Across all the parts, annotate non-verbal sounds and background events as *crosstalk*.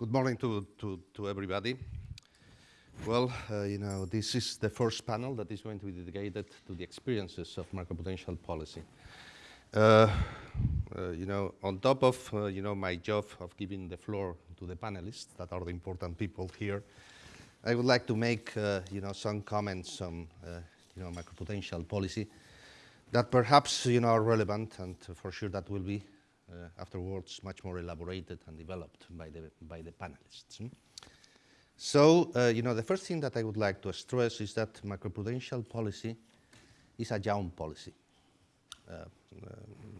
Good morning to, to, to everybody. Well, uh, you know, this is the first panel that is going to be dedicated to the experiences of macroprudential policy. Uh, uh, you know, on top of, uh, you know, my job of giving the floor to the panelists that are the important people here, I would like to make, uh, you know, some comments on, uh, you know, macroprudential policy that perhaps, you know, are relevant and for sure that will be afterwards much more elaborated and developed by the, by the panelists. Hmm? So, uh, you know, the first thing that I would like to stress is that macroprudential policy is a young policy. Uh, uh,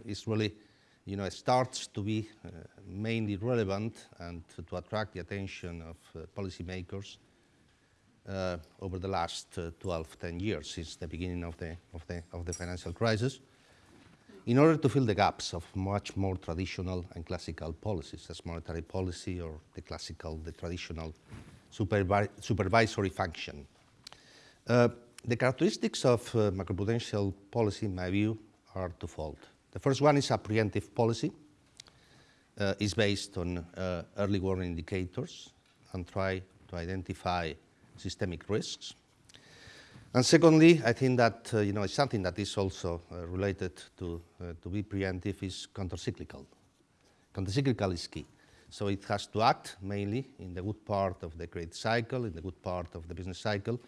it's really, you know, it starts to be uh, mainly relevant and to, to, attract the attention of uh, policymakers uh, over the last 12, 10 years since the beginning of the, of the, of the financial crisis in order to fill the gaps of much more traditional and classical policies, as monetary policy or the classical, the traditional supervi supervisory function. Uh, the characteristics of uh, macroprudential policy, in my view, are twofold. The first one is a preemptive policy. Uh, is based on uh, early warning indicators and try to identify systemic risks. And secondly, I think that uh, you know something that is also uh, related to uh, to be preemptive is countercyclical. Countercyclical is key. So it has to act mainly in the good part of the credit cycle, in the good part of the business cycle,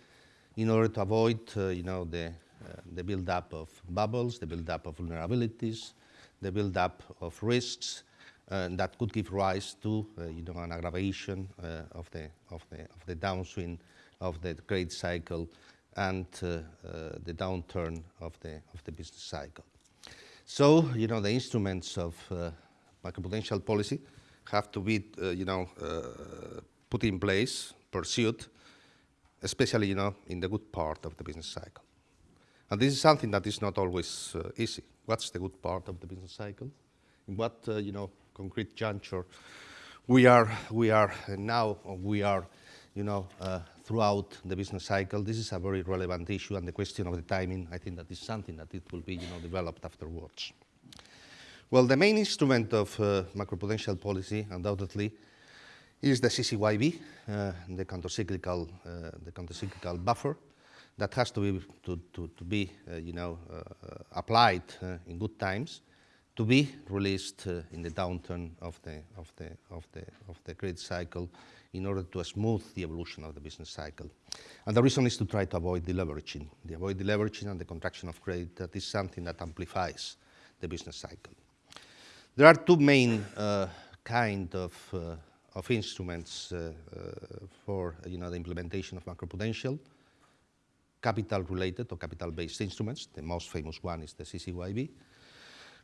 in order to avoid uh, you know the uh, the build-up of bubbles, the build-up of vulnerabilities, the build-up of risks uh, that could give rise to you know an aggravation of the of the of the downswing of the credit cycle and uh, uh, the downturn of the, of the business cycle. So, you know, the instruments of uh, macroprudential policy have to be, you know, put in place, pursued, especially, you know, in the good part of the business cycle. And this is something that is not always uh, easy. What's the good part of the business cycle? In what, uh, you know, concrete juncture we are, we are now, we are, you know, uh, throughout the business cycle. This is a very relevant issue, and the question of the timing, I think that is something that it will be you know, developed afterwards. Well, the main instrument of uh, macroprudential policy, undoubtedly, is the CCYB, uh, the countercyclical, uh, the countercyclical buffer, that has to be to, to, to be, uh, you know, uh, applied uh, in good times, to be released in the downturn of the of the of the of the credit cycle in order to smooth the evolution of the business cycle. And the reason is to try to avoid deleveraging. The avoid deleveraging and the contraction of credit, that is something that amplifies the business cycle. There are two main uh, kind of, uh, of instruments uh, uh for you know, the implementation of macroprudential, capital-related or capital-based instruments. The most famous one is the CCYB,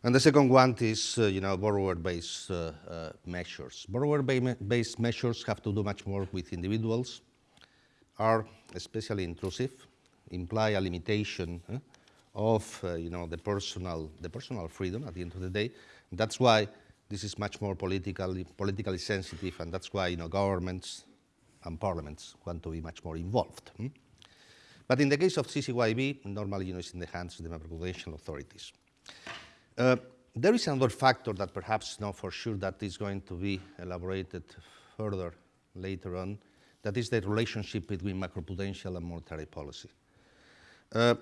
and the second one is, uh, you know, borrower-based uh, uh, measures. Borrower-based measures have to do much more with individuals, are especially intrusive, imply a limitation uh, of, uh, you know, the personal, the personal freedom at the end of the day. That's why this is much more politically, politically sensitive, and that's why, you know, governments and parliaments want to be much more involved. Hmm? But in the case of CCYB, normally, you know, it's in the hands of the macroprudential authorities. Uh, there is another factor that perhaps not for sure that is going to be elaborated further later on, that is the relationship between macroprudential and monetary policy. Uh,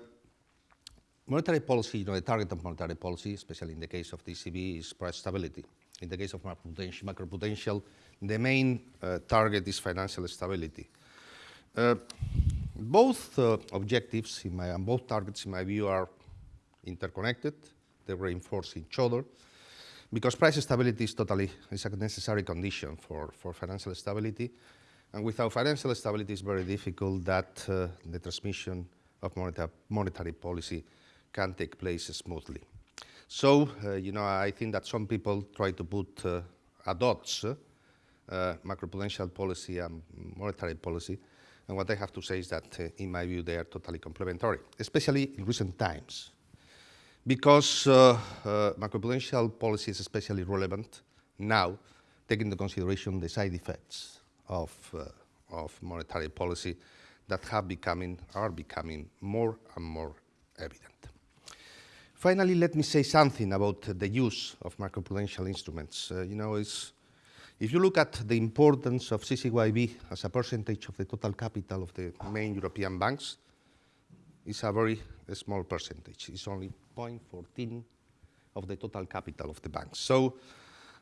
monetary policy, you know, the target of monetary policy, especially in the case of ECB, is price stability. In the case of macroprudential, macroprudential the main uh, target is financial stability. Uh, both uh, objectives, in my, and both targets, in my view, are interconnected they reinforce each other because price stability is totally is a necessary condition for, for financial stability. And without financial stability, it's very difficult that uh, the transmission of monetary, policy can take place smoothly. So, uh, you know, I think that some people try to put uh, odds uh, macroprudential policy and monetary policy. And what I have to say is that, uh, in my view, they are totally complementary, especially in recent times because uh, uh, macroprudential policy is especially relevant now, taking into consideration the side effects of, uh, of monetary policy that have becoming, are becoming more and more evident. Finally, let me say something about the use of macroprudential instruments. Uh, you know, it's, If you look at the importance of CCYB as a percentage of the total capital of the main European banks, it's a very small percentage. It's only 0.14 of the total capital of the banks. So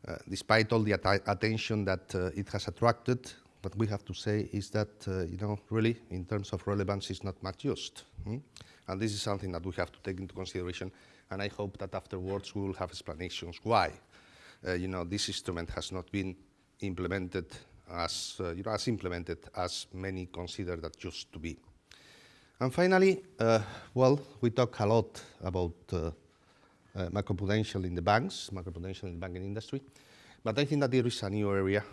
uh, despite all the att attention that uh, it has attracted, what we have to say is that, uh, you know, really, in terms of relevance, it's not much used. Hmm? And this is something that we have to take into consideration, and I hope that afterwards we will have explanations why uh, you know, this instrument has not been implemented as, uh, you know, as implemented as many consider that used to be. And finally, uh, well, we talk a lot about uh, uh, macroprudential in the banks, macroprudential in the banking industry, but I think that there is a new area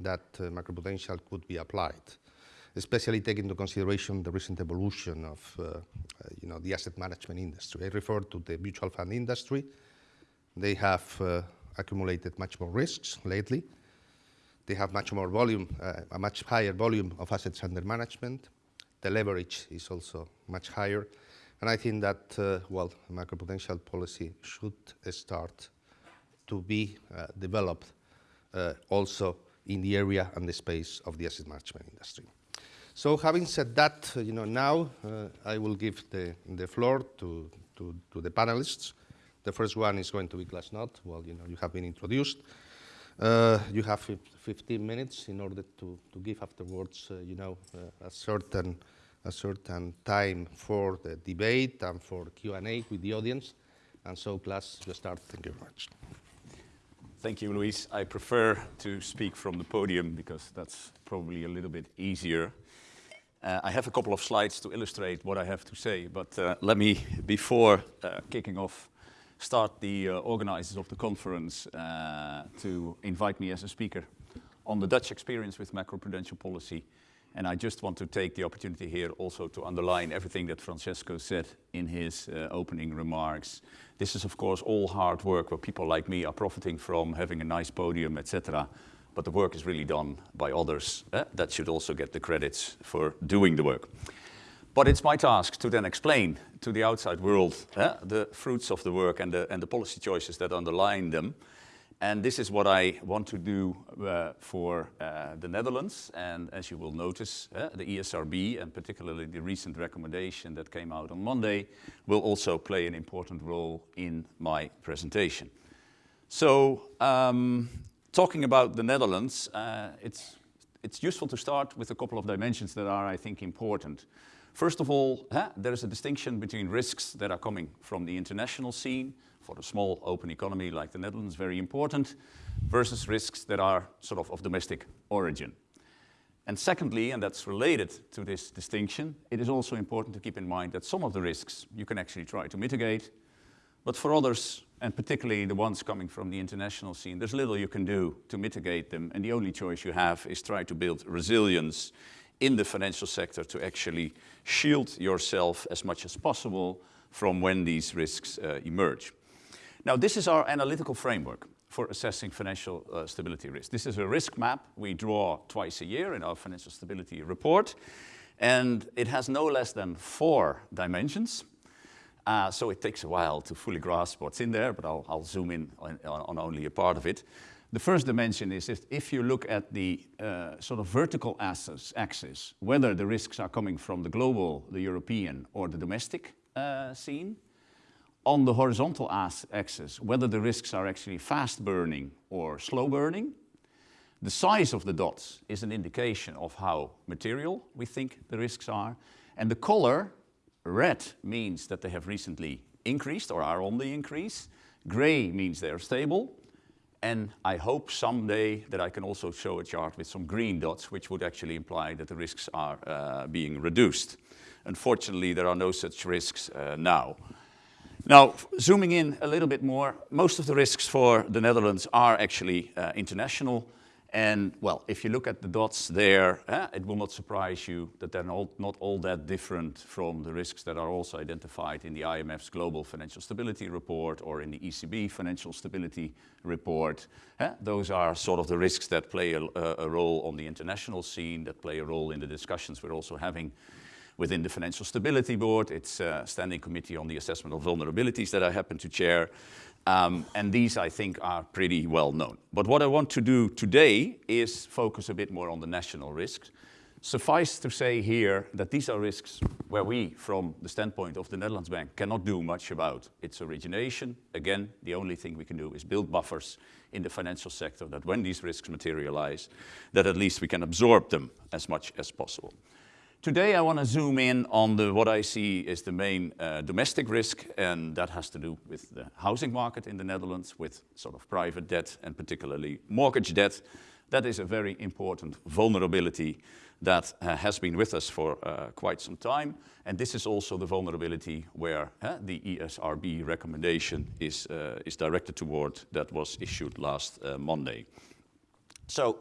that uh, macroprudential could be applied, especially taking into consideration the recent evolution of, uh, uh, you know, the asset management industry. I refer to the mutual fund industry. They have accumulated much more risks lately. They have much more volume, uh, a much higher volume of assets under management. The leverage is also much higher. And I think that, uh, well, macroprudential policy should start to be uh, developed uh, also in the area and the space of the asset management industry. So having said that, uh, you know, now uh, I will give the, the floor to, to, to the panelists. The first one is going to be Klaas Knot. Well, you know, you have been introduced. Uh, you have 15 minutes in order to, to give afterwards, uh, you know, uh, a certain a certain time for the debate and for Q&A with the audience. And so, Klaas, you start. Thank you very much. Thank you, Luis. I prefer to speak from the podium because that's probably a little bit easier. Uh, I have a couple of slides to illustrate what I have to say, but uh, let me, before uh, kicking off, start the uh, organizers of the conference uh, to invite me as a speaker on the Dutch experience with macroprudential policy. And I just want to take the opportunity here also to underline everything that Francesco said in his uh, opening remarks. This is of course all hard work where people like me are profiting from having a nice podium, etc. But the work is really done by others eh? that should also get the credits for doing the work. But it's my task to then explain to the outside world uh, the fruits of the work and the, and the policy choices that underline them. And this is what I want to do uh, for uh, the Netherlands. And as you will notice, uh, the ESRB, and particularly the recent recommendation that came out on Monday, will also play an important role in my presentation. So, um, talking about the Netherlands, uh, it's, it's useful to start with a couple of dimensions that are, I think, important. First of all, there is a distinction between risks that are coming from the international scene, for a small open economy like the Netherlands, very important, versus risks that are sort of of domestic origin. And secondly, and that's related to this distinction, it is also important to keep in mind that some of the risks you can actually try to mitigate, but for others, and particularly the ones coming from the international scene, there's little you can do to mitigate them, and the only choice you have is try to build resilience in the financial sector to actually shield yourself as much as possible from when these risks uh, emerge. Now, this is our analytical framework for assessing financial uh, stability risk. This is a risk map we draw twice a year in our financial stability report, and it has no less than four dimensions. Uh, so it takes a while to fully grasp what's in there, but I'll, I'll zoom in on, on, only a part of it. The first dimension is if, if you look at the uh, sort of vertical axis, axis, whether the risks are coming from the global, the European, or the domestic uh, scene. On the horizontal axis, whether the risks are actually fast burning or slow burning. The size of the dots is an indication of how material we think the risks are. And the color, red, means that they have recently increased or are on the increase. Gray means they're stable. And I hope someday that I can also show a chart with some green dots, which would actually imply that the risks are uh, being reduced. Unfortunately, there are no such risks uh, now. Now, zooming in a little bit more, most of the risks for the Netherlands are actually uh, international. And well, if you look at the dots there, eh, it will not surprise you that they're not, not all that different from the risks that are also identified in the IMF's Global Financial Stability Report or in the ECB Financial Stability Report. Eh, those are sort of the risks that play a, a role on the international scene, that play a role in the discussions we're also having within the Financial Stability Board. It's a standing committee on the assessment of vulnerabilities that I happen to chair. Um, and these, I think, are pretty well known. But what I want to do today is focus a bit more on the national risks. Suffice to say here that these are risks where we, from the standpoint of the Netherlands Bank, cannot do much about its origination. Again, the only thing we can do is build buffers in the financial sector that when these risks materialize, that at least we can absorb them as much as possible. Today I want to zoom in on the, what I see is the main uh, domestic risk, and that has to do with the housing market in the Netherlands, with sort of private debt and particularly mortgage debt. That is a very important vulnerability that uh, has been with us for uh, quite some time. And this is also the vulnerability where the ESRB recommendation is, uh, is directed toward that was issued last uh, Monday. So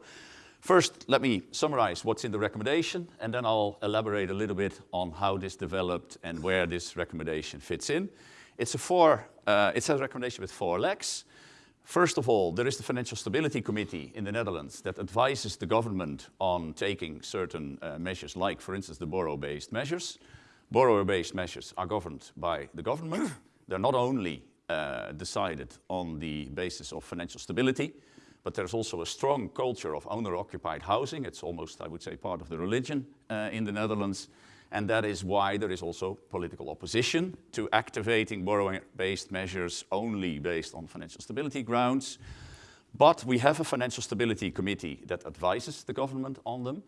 First, let me summarize what's in the recommendation, and then I'll elaborate a little bit on how this developed and where this recommendation fits in. It's a, four, uh, it's a recommendation with four legs. First of all, there is the Financial Stability Committee in the Netherlands that advises the government on taking certain uh, measures, like, for instance, the borrow-based measures. Borrower-based measures are governed by the government. They're not only uh, decided on the basis of financial stability, but there's also a strong culture of owner-occupied housing. It's almost, I would say, part of the religion uh, in the Netherlands. And that is why there is also political opposition to activating borrowing-based measures only based on financial stability grounds. But we have a financial stability committee that advises the government on them.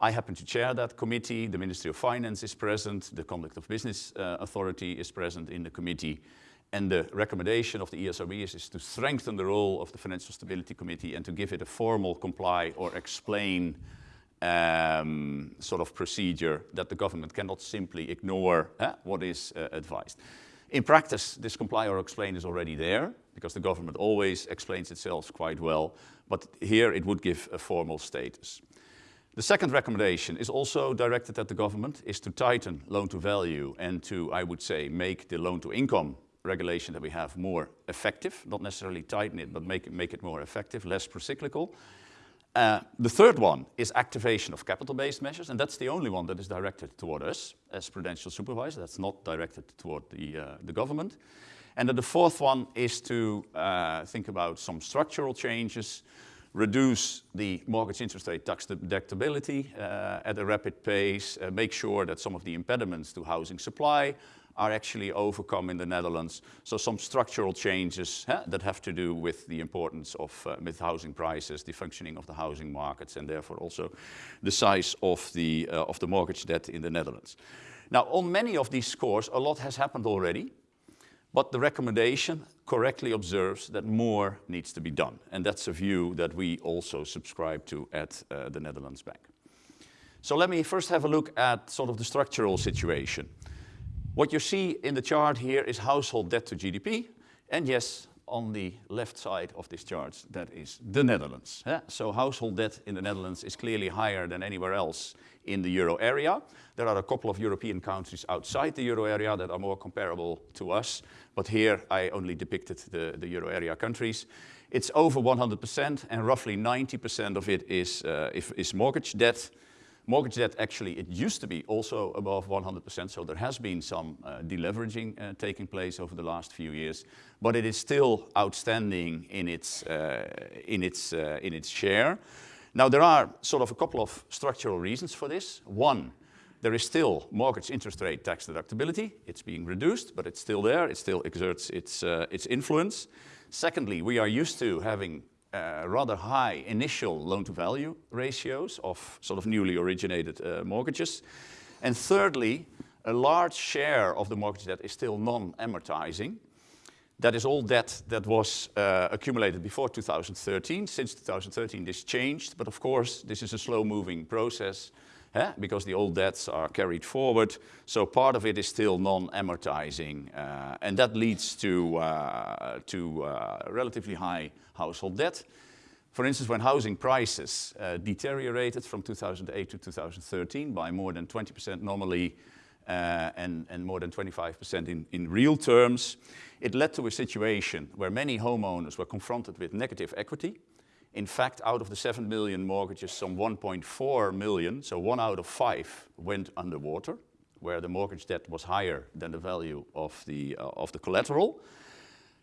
I happen to chair that committee. The Ministry of Finance is present. The Conduct of Business uh, Authority is present in the committee. And the recommendation of the ESRB is, is, to strengthen the role of the Financial Stability Committee and to give it a formal comply or explain um, sort of procedure that the government cannot simply ignore eh, what is uh, advised. In practice, this comply or explain is already there because the government always explains itself quite well, but here it would give a formal status. The second recommendation is also directed at the government, is to tighten loan to value and to, I would say, make the loan to income regulation that we have more effective, not necessarily tighten it, but make it, make it more effective, less procyclical. Uh, the third one is activation of capital-based measures, and that's the only one that is directed toward us as prudential supervisor. That's not directed toward the, uh, the government. And then the fourth one is to uh, think about some structural changes, reduce the mortgage interest rate tax deductibility uh, at a rapid pace, uh, make sure that some of the impediments to housing supply are actually overcome in the Netherlands. So some structural changes huh, that have to do with the importance of uh, with housing prices, the functioning of the housing markets, and therefore also the size of the, uh, of the mortgage debt in the Netherlands. Now, on many of these scores, a lot has happened already, but the recommendation correctly observes that more needs to be done. And that's a view that we also subscribe to at uh, the Netherlands Bank. So let me first have a look at sort of the structural situation. What you see in the chart here is household debt to GDP. And yes, on the left side of this chart, that is the Netherlands. Yeah? So household debt in the Netherlands is clearly higher than anywhere else in the euro area. There are a couple of European countries outside the euro area that are more comparable to us. But here I only depicted the, the euro area countries. It's over 100% and roughly 90% of it is, uh, is mortgage debt. Mortgage debt, actually, it used to be also above 100%, so there has been some uh, deleveraging uh, taking place over the last few years, but it is still outstanding in its, uh, in its, uh, in its share. Now, there are sort of a couple of structural reasons for this. One, there is still mortgage interest rate tax deductibility. It's being reduced, but it's still there. It still exerts its, uh, its influence. Secondly, we are used to having uh, rather high initial loan-to-value ratios of sort of newly originated uh, mortgages. And thirdly, a large share of the mortgage debt is still non-amortizing. That is all debt that was uh, accumulated before 2013. Since 2013, this changed, but of course, this is a slow-moving process eh? because the old debts are carried forward. So part of it is still non-amortizing, uh, and that leads to, uh, to uh, relatively high household debt. For instance, when housing prices uh, deteriorated from 2008 to 2013 by more than 20% normally uh, and, and, more than 25% in, in real terms, it led to a situation where many homeowners were confronted with negative equity. In fact, out of the 7 million mortgages, some 1.4 million, so one out of five, went underwater, where the mortgage debt was higher than the value of the, uh, of the collateral.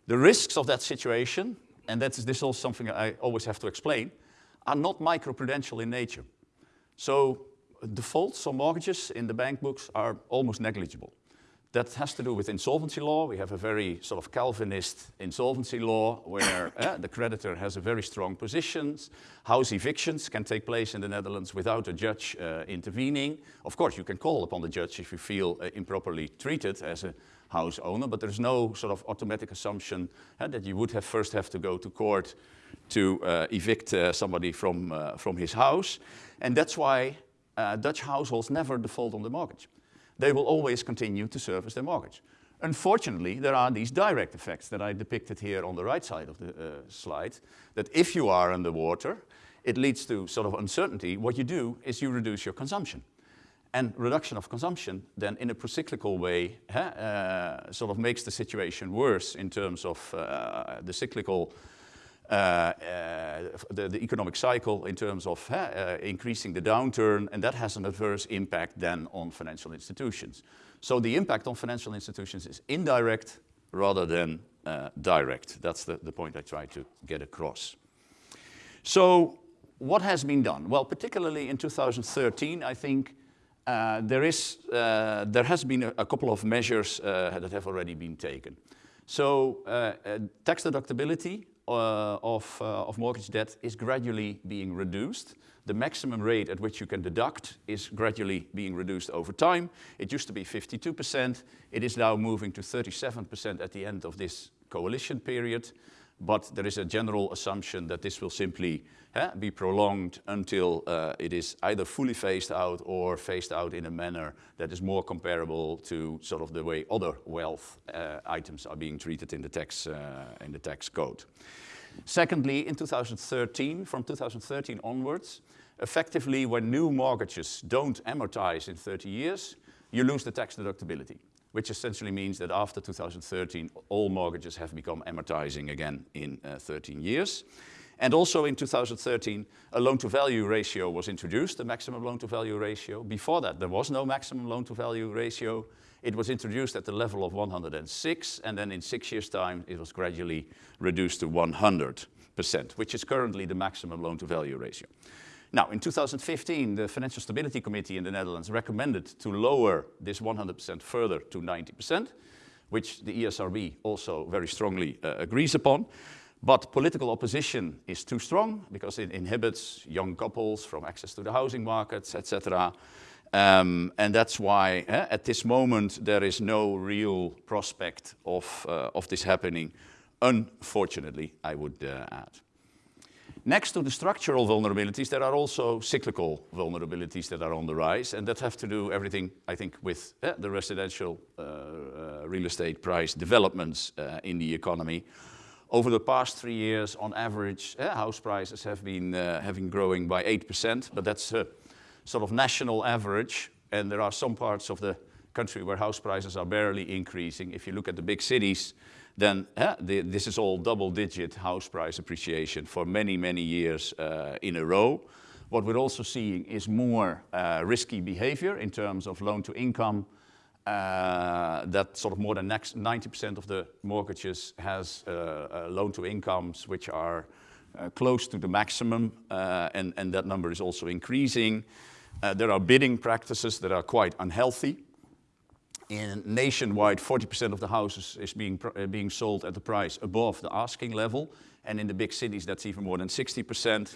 The risks of that situation, and that's, this is also something I always have to explain, are not microprudential in nature. So defaults on mortgages in the bank books are almost negligible. That has to do with insolvency law. We have a very sort of Calvinist insolvency law where uh, *coughs* the creditor has a very strong position. House evictions can take place in the Netherlands without a judge uh, intervening. Of course, you can call upon the judge if you feel uh, improperly treated as a house owner, but there's no sort of automatic assumption that you would have first have to go to court to evict somebody from, from his house. And that's why Dutch households never default on the mortgage they will always continue to service their mortgage. Unfortunately, there are these direct effects that I depicted here on the right side of the uh, slide, that if you are underwater, it leads to sort of uncertainty. What you do is you reduce your consumption. And reduction of consumption then in a procyclical way uh, sort of makes the situation worse in terms of uh, the cyclical the, the, economic cycle in terms of uh, increasing the downturn, and that has an adverse impact then on financial institutions. So the impact on financial institutions is indirect rather than direct. That's the, the point I try to get across. So what has been done? Well, particularly in 2013, I think uh, there, is, uh, there has been a, a couple of measures uh, that have already been taken. So tax deductibility uh, of, uh, of mortgage debt is gradually being reduced. The maximum rate at which you can deduct is gradually being reduced over time. It used to be 52%. It is now moving to 37% at the end of this coalition period. But there is a general assumption that this will simply be prolonged until uh, it is either fully phased out or phased out in a manner that is more comparable to sort of the way other wealth uh, items are being treated in the tax, uh, in the tax code. Secondly, in 2013, from 2013 onwards, effectively when new mortgages don't amortize in 30 years, you lose the tax deductibility which essentially means that after 2013, all mortgages have become amortizing again in uh, 13 years. And also in 2013, a loan-to-value ratio was introduced, the maximum loan-to-value ratio. Before that, there was no maximum loan-to-value ratio. It was introduced at the level of 106, and then in six years' time, it was gradually reduced to 100%, which is currently the maximum loan-to-value ratio. Now, in 2015, the Financial Stability Committee in the Netherlands recommended to lower this 100% further to 90%, which the ESRB also very strongly uh, agrees upon. But political opposition is too strong because it inhibits young couples from access to the housing markets, etc. Um, and that's why eh, at this moment there is no real prospect of, uh, of this happening, unfortunately, I would uh, add. Next to the structural vulnerabilities, there are also cyclical vulnerabilities that are on the rise, and that have to do everything, I think, with uh, the residential uh, uh, real estate price developments uh, in the economy. Over the past three years, on average, uh, house prices have been, uh, growing by 8%, but that's a sort of national average, and there are some parts of the country where house prices are barely increasing. If you look at the big cities, then the, this is all double-digit house price appreciation for many, many years uh, in a row. What we're also seeing is more uh, risky behavior in terms of loan to income. Uh, that sort of more than 90% of the mortgages has uh, uh, loan to incomes which are uh, close to the maximum, and, and that number is also increasing. there are bidding practices that are quite unhealthy in nationwide, 40% of the houses is being, being sold at the price above the asking level. And in the big cities, that's even more than 60%.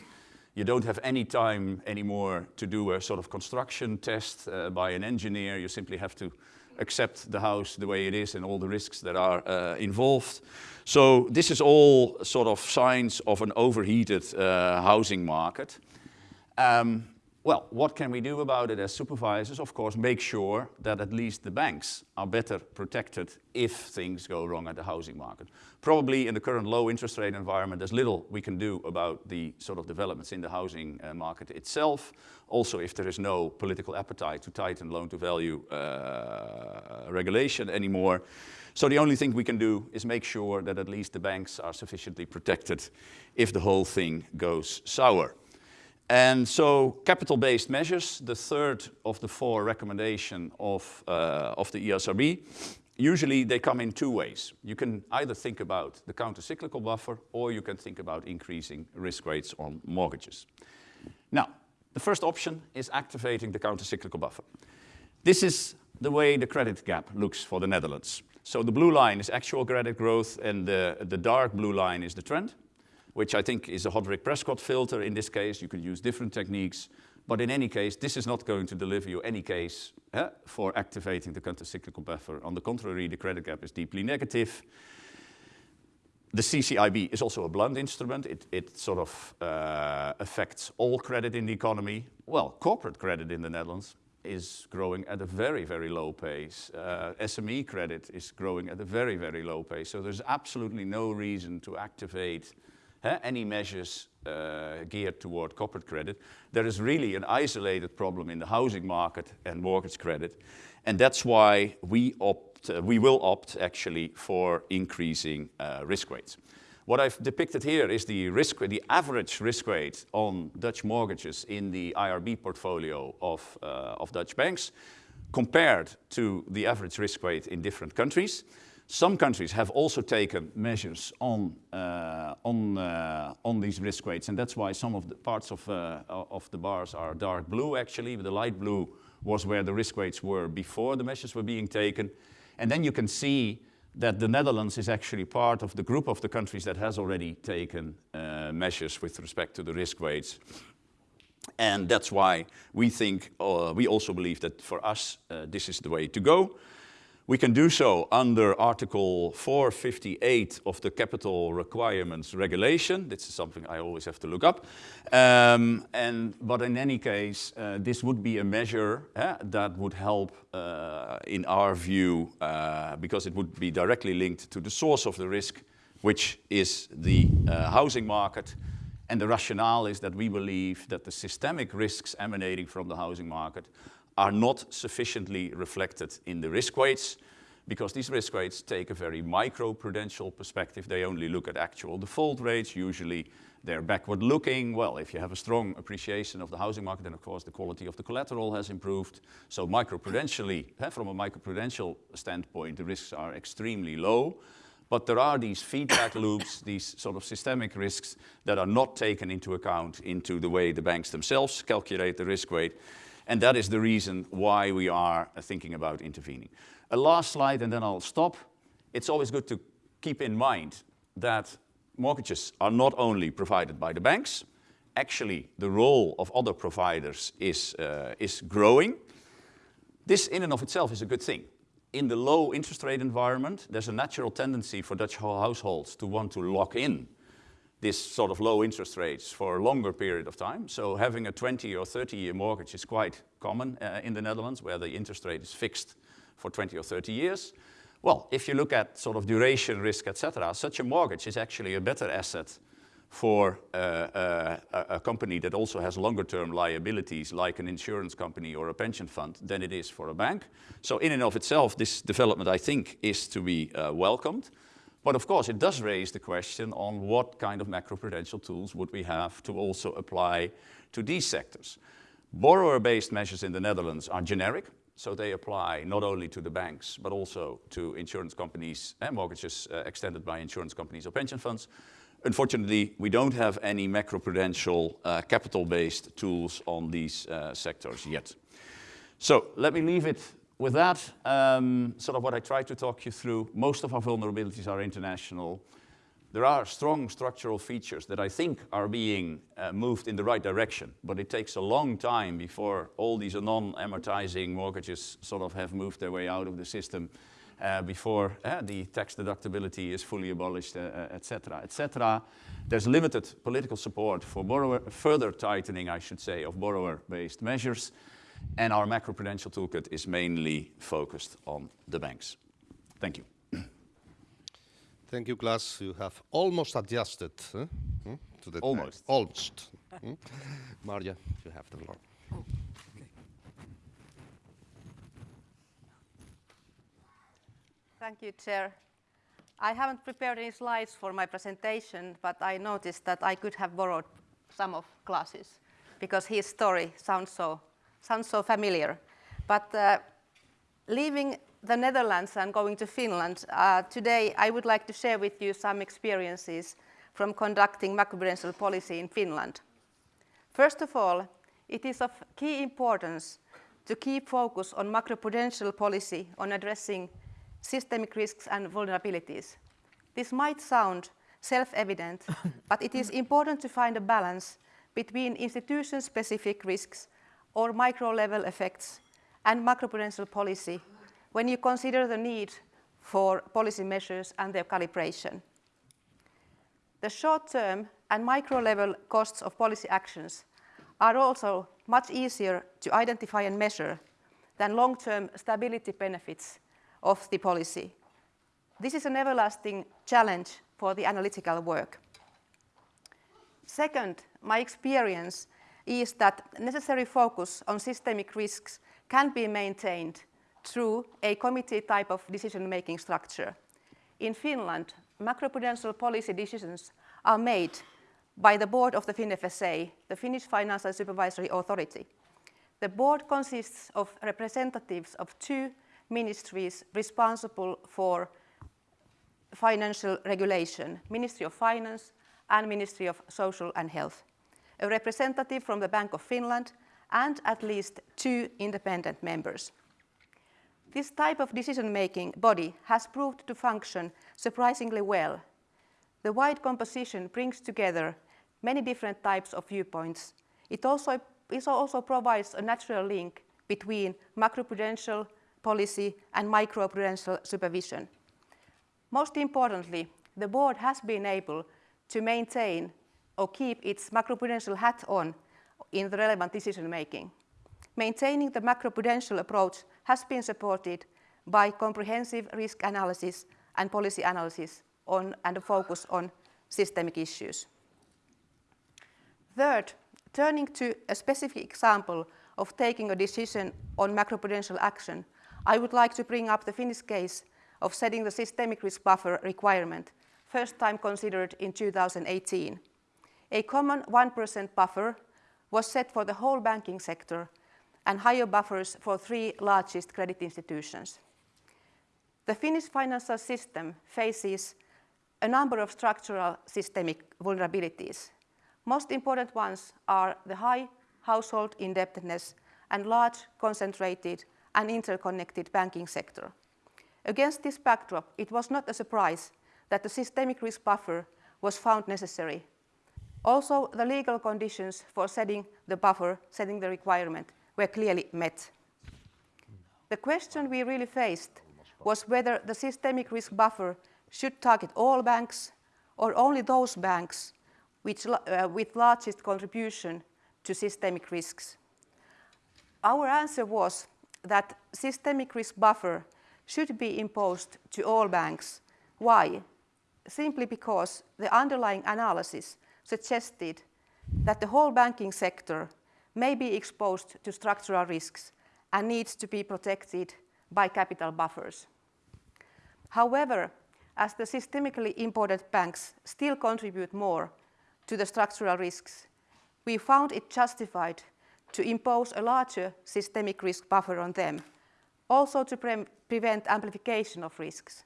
You don't have any time anymore to do a sort of construction test uh, by an engineer. You simply have to accept the house the way it is and all the risks that are uh, involved. So this is all sort of signs of an overheated uh, housing market. Um, well, what can we do about it as supervisors? Of course, make sure that at least the banks are better protected if things go wrong at the housing market. Probably in the current low interest rate environment, there's little we can do about the sort of developments in the housing uh, market itself. Also, if there is no political appetite to tighten loan-to-value uh, regulation anymore. So the only thing we can do is make sure that at least the banks are sufficiently protected if the whole thing goes sour. And so capital-based measures, the third of the four recommendation of, uh, of the ESRB, usually they come in two ways. You can either think about the countercyclical buffer or you can think about increasing risk weights on mortgages. Now, the first option is activating the countercyclical buffer. This is the way the credit gap looks for the Netherlands. So the blue line is actual credit growth and the, the dark blue line is the trend, which I think is a Hodrick-Prescott filter. In this case, you can use different techniques. But in any case, this is not going to deliver you any case eh, for activating the countercyclical buffer. On the contrary, the credit gap is deeply negative. The CCYB is also a blunt instrument. It, it sort of uh, affects all credit in the economy. Well, corporate credit in the Netherlands is growing at a very, very low pace. Uh, SME credit is growing at a very, very low pace. So there's absolutely no reason to activate uh, any measures uh, geared toward corporate credit. There is really an isolated problem in the housing market and mortgage credit. And that's why we, opt, uh, we will opt actually for increasing uh, risk weights. What I've depicted here is the risk, the average risk weight on Dutch mortgages in the IRB portfolio of, uh, of Dutch banks compared to the average risk weight in different countries. Some countries have also taken measures on, uh, on, uh, on these risk weights, and that's why some of the parts of, uh, of the bars are dark blue actually. The light blue was where the risk weights were before the measures were being taken. And then you can see that the Netherlands is actually part of the group of the countries that has already taken uh, measures with respect to the risk weights. And that's why we think, uh, we also believe that for us, uh, this is the way to go. We can do so under Article 458 of the Capital Requirements Regulation. This is something I always have to look up. Um, and, but in any case, uh, this would be a measure uh, that would help, uh, in our view, uh, because it would be directly linked to the source of the risk, which is the uh, housing market. And the rationale is that we believe that the systemic risks emanating from the housing market are not sufficiently reflected in the risk weights because these risk weights take a very micro-prudential perspective. They only look at actual default rates. Usually they're backward looking. Well, if you have a strong appreciation of the housing market, then of course the quality of the collateral has improved. So microprudentially, *laughs* eh, from a microprudential standpoint, the risks are extremely low. But there are these feedback *coughs* loops, these sort of systemic risks that are not taken into account into the way the banks themselves calculate the risk weight. And that is the reason why we are uh, thinking about intervening. A last slide and then I'll stop. It's always good to keep in mind that mortgages are not only provided by the banks, actually the role of other providers is, uh, is growing. This in and of itself is a good thing. In the low interest rate environment, there's a natural tendency for Dutch households to want to lock in this sort of low interest rates for a longer period of time. So having a 20 or 30 year mortgage is quite common uh, in the Netherlands where the interest rate is fixed for 20 or 30 years. Well, if you look at sort of duration risk, etc., such a mortgage is actually a better asset for uh, uh, a company that also has longer term liabilities like an insurance company or a pension fund than it is for a bank. So in and of itself, this development I think is to be uh, welcomed. But of course, it does raise the question on what kind of macroprudential tools would we have to also apply to these sectors. Borrower-based measures in the Netherlands are generic, so they apply not only to the banks, but also to insurance companies and mortgages uh, extended by insurance companies or pension funds. Unfortunately, we don't have any macroprudential uh, capital-based tools on these uh, sectors yet. So let me leave it with that, um, sort of what I tried to talk you through, most of our vulnerabilities are international. There are strong structural features that I think are being uh, moved in the right direction, but it takes a long time before all these non-amortizing mortgages sort of have moved their way out of the system, uh, before uh, the tax deductibility is fully abolished, etc., uh, etc. Uh, There's limited political support for borrower, further tightening, I should say, of borrower-based measures. And our macroprudential toolkit is mainly focused on the banks. Thank you. Thank you, Klaas. You have almost adjusted huh? to the almost. Almost. hmm? *laughs* Marja, you have the floor. Oh, okay. Thank you, Chair. I haven't prepared any slides for my presentation, but I noticed that I could have borrowed some of Klaas's because his story sounds so sounds so familiar. But uh, leaving the Netherlands and going to Finland, uh, today I would like to share with you some experiences from conducting macroprudential policy in Finland. First of all, it is of key importance to keep focus on macroprudential policy on addressing systemic risks and vulnerabilities. This might sound self-evident, *laughs* but it is important to find a balance between institution-specific risks or micro-level effects and macroprudential policy when you consider the need for policy measures and their calibration. The short-term and micro-level costs of policy actions are also much easier to identify and measure than long-term stability benefits of the policy. This is an everlasting challenge for the analytical work. Second, my experience is that necessary focus on systemic risks can be maintained through a committee type of decision-making structure. In Finland, macroprudential policy decisions are made by the board of the FinFSA, the Finnish Financial Supervisory Authority. The board consists of representatives of two ministries responsible for financial regulation, Ministry of Finance and Ministry of Social and Health, a representative from the Bank of Finland and at least two independent members. This type of decision-making body has proved to function surprisingly well. The wide composition brings together many different types of viewpoints. It also, it also provides a natural link between macroprudential policy and microprudential supervision. Most importantly, the board has been able to maintain or keep its macroprudential hat on in the relevant decision making. Maintaining the macroprudential approach has been supported by comprehensive risk analysis and policy analysis on, and a focus on systemic issues. Third, turning to a specific example of taking a decision on macroprudential action, I would like to bring up the Finnish case of setting the systemic risk buffer requirement, first time considered in 2018. A common 1% buffer was set for the whole banking sector and higher buffers for three largest credit institutions. The Finnish financial system faces a number of structural systemic vulnerabilities. Most important ones are the high household indebtedness and large, concentrated and interconnected banking sector. Against this backdrop, it was not a surprise that the systemic risk buffer was found necessary. Also, the legal conditions for setting the buffer, setting the requirement, were clearly met. The question we really faced was whether the systemic risk buffer should target all banks or only those banks which, uh, with largest contribution to systemic risks. Our answer was that systemic risk buffer should be imposed to all banks. Why? Simply because the underlying analysis suggested that the whole banking sector may be exposed to structural risks and needs to be protected by capital buffers. However, as the systemically important banks still contribute more to the structural risks, we found it justified to impose a larger systemic risk buffer on them, also to pre prevent amplification of risks.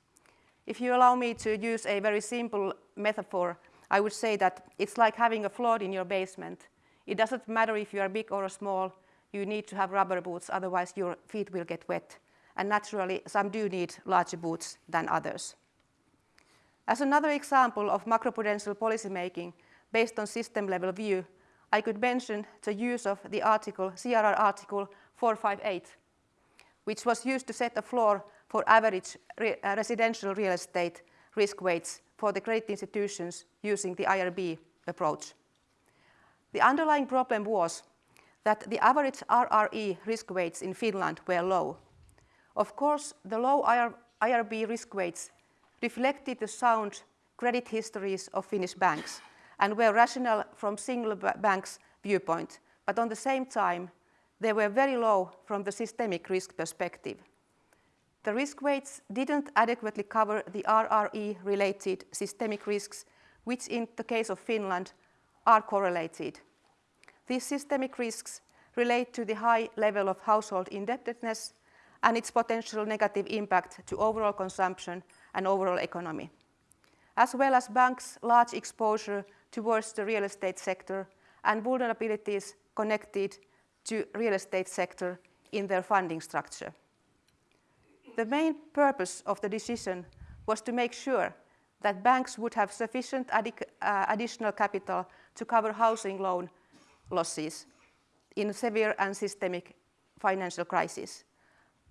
If you allow me to use a very simple metaphor, I would say that it's like having a flood in your basement. It doesn't matter if you are big or small, you need to have rubber boots, otherwise your feet will get wet. And naturally, some do need larger boots than others. As another example of macroprudential policymaking based on system-level view, I could mention the use of the article, CRR article 458, which was used to set a floor for average re uh, residential real estate risk weights for the credit institutions using the IRB approach. The underlying problem was that the average RRE risk weights in Finland were low. Of course, the low IR IRB risk weights reflected the sound credit histories of Finnish banks and were rational from single bank's viewpoint, but on the same time, they were very low from the systemic risk perspective. The risk weights didn't adequately cover the RRE-related systemic risks, which in the case of Finland are correlated. These systemic risks relate to the high level of household indebtedness and its potential negative impact to overall consumption and overall economy, as well as banks' large exposure towards the real estate sector and vulnerabilities connected to real estate sector in their funding structure. The main purpose of the decision was to make sure that banks would have sufficient uh, additional capital to cover housing loan losses in severe and systemic financial crisis.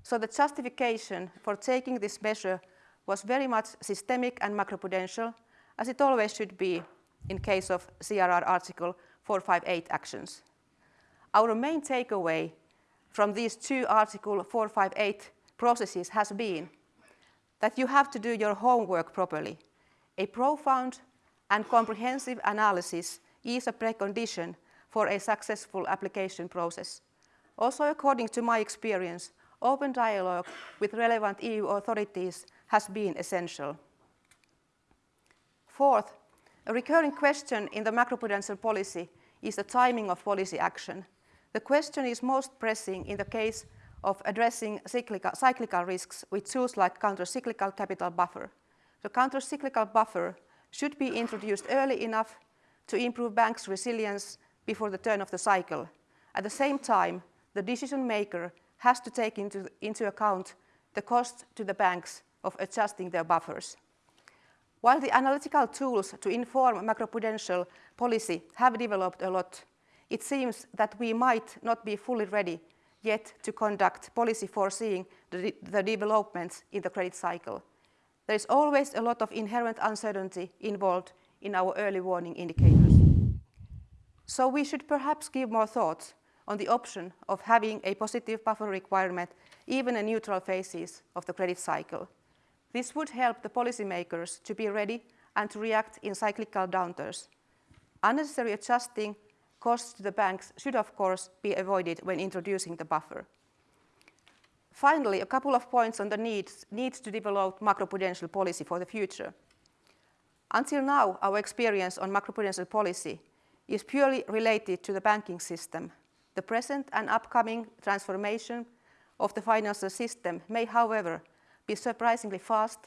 So the justification for taking this measure was very much systemic and macroprudential, as it always should be in case of CRR Article 458 actions. Our main takeaway from these two Article 458 processes has been that you have to do your homework properly. A profound and comprehensive analysis is a precondition for a successful application process. Also, according to my experience, open dialogue with relevant EU authorities has been essential. Fourth, a recurring question in the macroprudential policy is the timing of policy action. The question is most pressing in the case of addressing cyclical, cyclical risks with tools like countercyclical capital buffer. The countercyclical buffer should be introduced early enough to improve banks' resilience before the turn of the cycle. At the same time, the decision maker has to take into, into account the cost to the banks of adjusting their buffers. While the analytical tools to inform macroprudential policy have developed a lot, it seems that we might not be fully ready yet to conduct policy foreseeing the, the developments in the credit cycle. There is always a lot of inherent uncertainty involved in our early warning indicators. So we should perhaps give more thought on the option of having a positive buffer requirement even in neutral phases of the credit cycle. This would help the policymakers to be ready and to react in cyclical downturns. Unnecessary adjusting costs to the banks should of course be avoided when introducing the buffer. Finally, a couple of points on the needs, needs to develop macroprudential policy for the future. Until now, our experience on macroprudential policy is purely related to the banking system. The present and upcoming transformation of the financial system may, however, be surprisingly fast,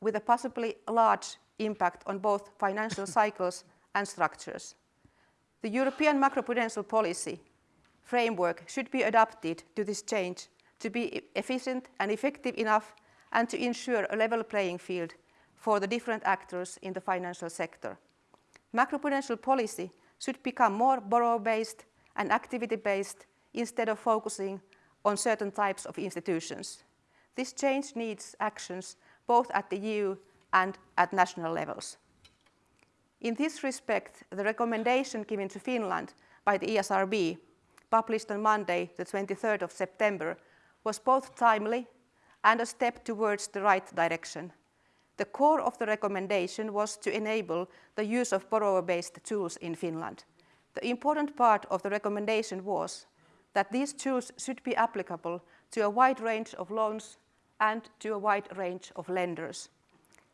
with a possibly large impact on both financial *laughs* cycles and structures. The European macroprudential policy framework should be adapted to this change to be efficient and effective enough and to ensure a level playing field for the different actors in the financial sector. Macroprudential policy should become more borrower-based and activity-based instead of focusing on certain types of institutions. This change needs actions both at the EU and at national levels. In this respect, the recommendation given to Finland by the ESRB, published on Monday, the 23rd of September, was both timely and a step towards the right direction. The core of the recommendation was to enable the use of borrower-based tools in Finland. The important part of the recommendation was that these tools should be applicable to a wide range of loans and to a wide range of lenders.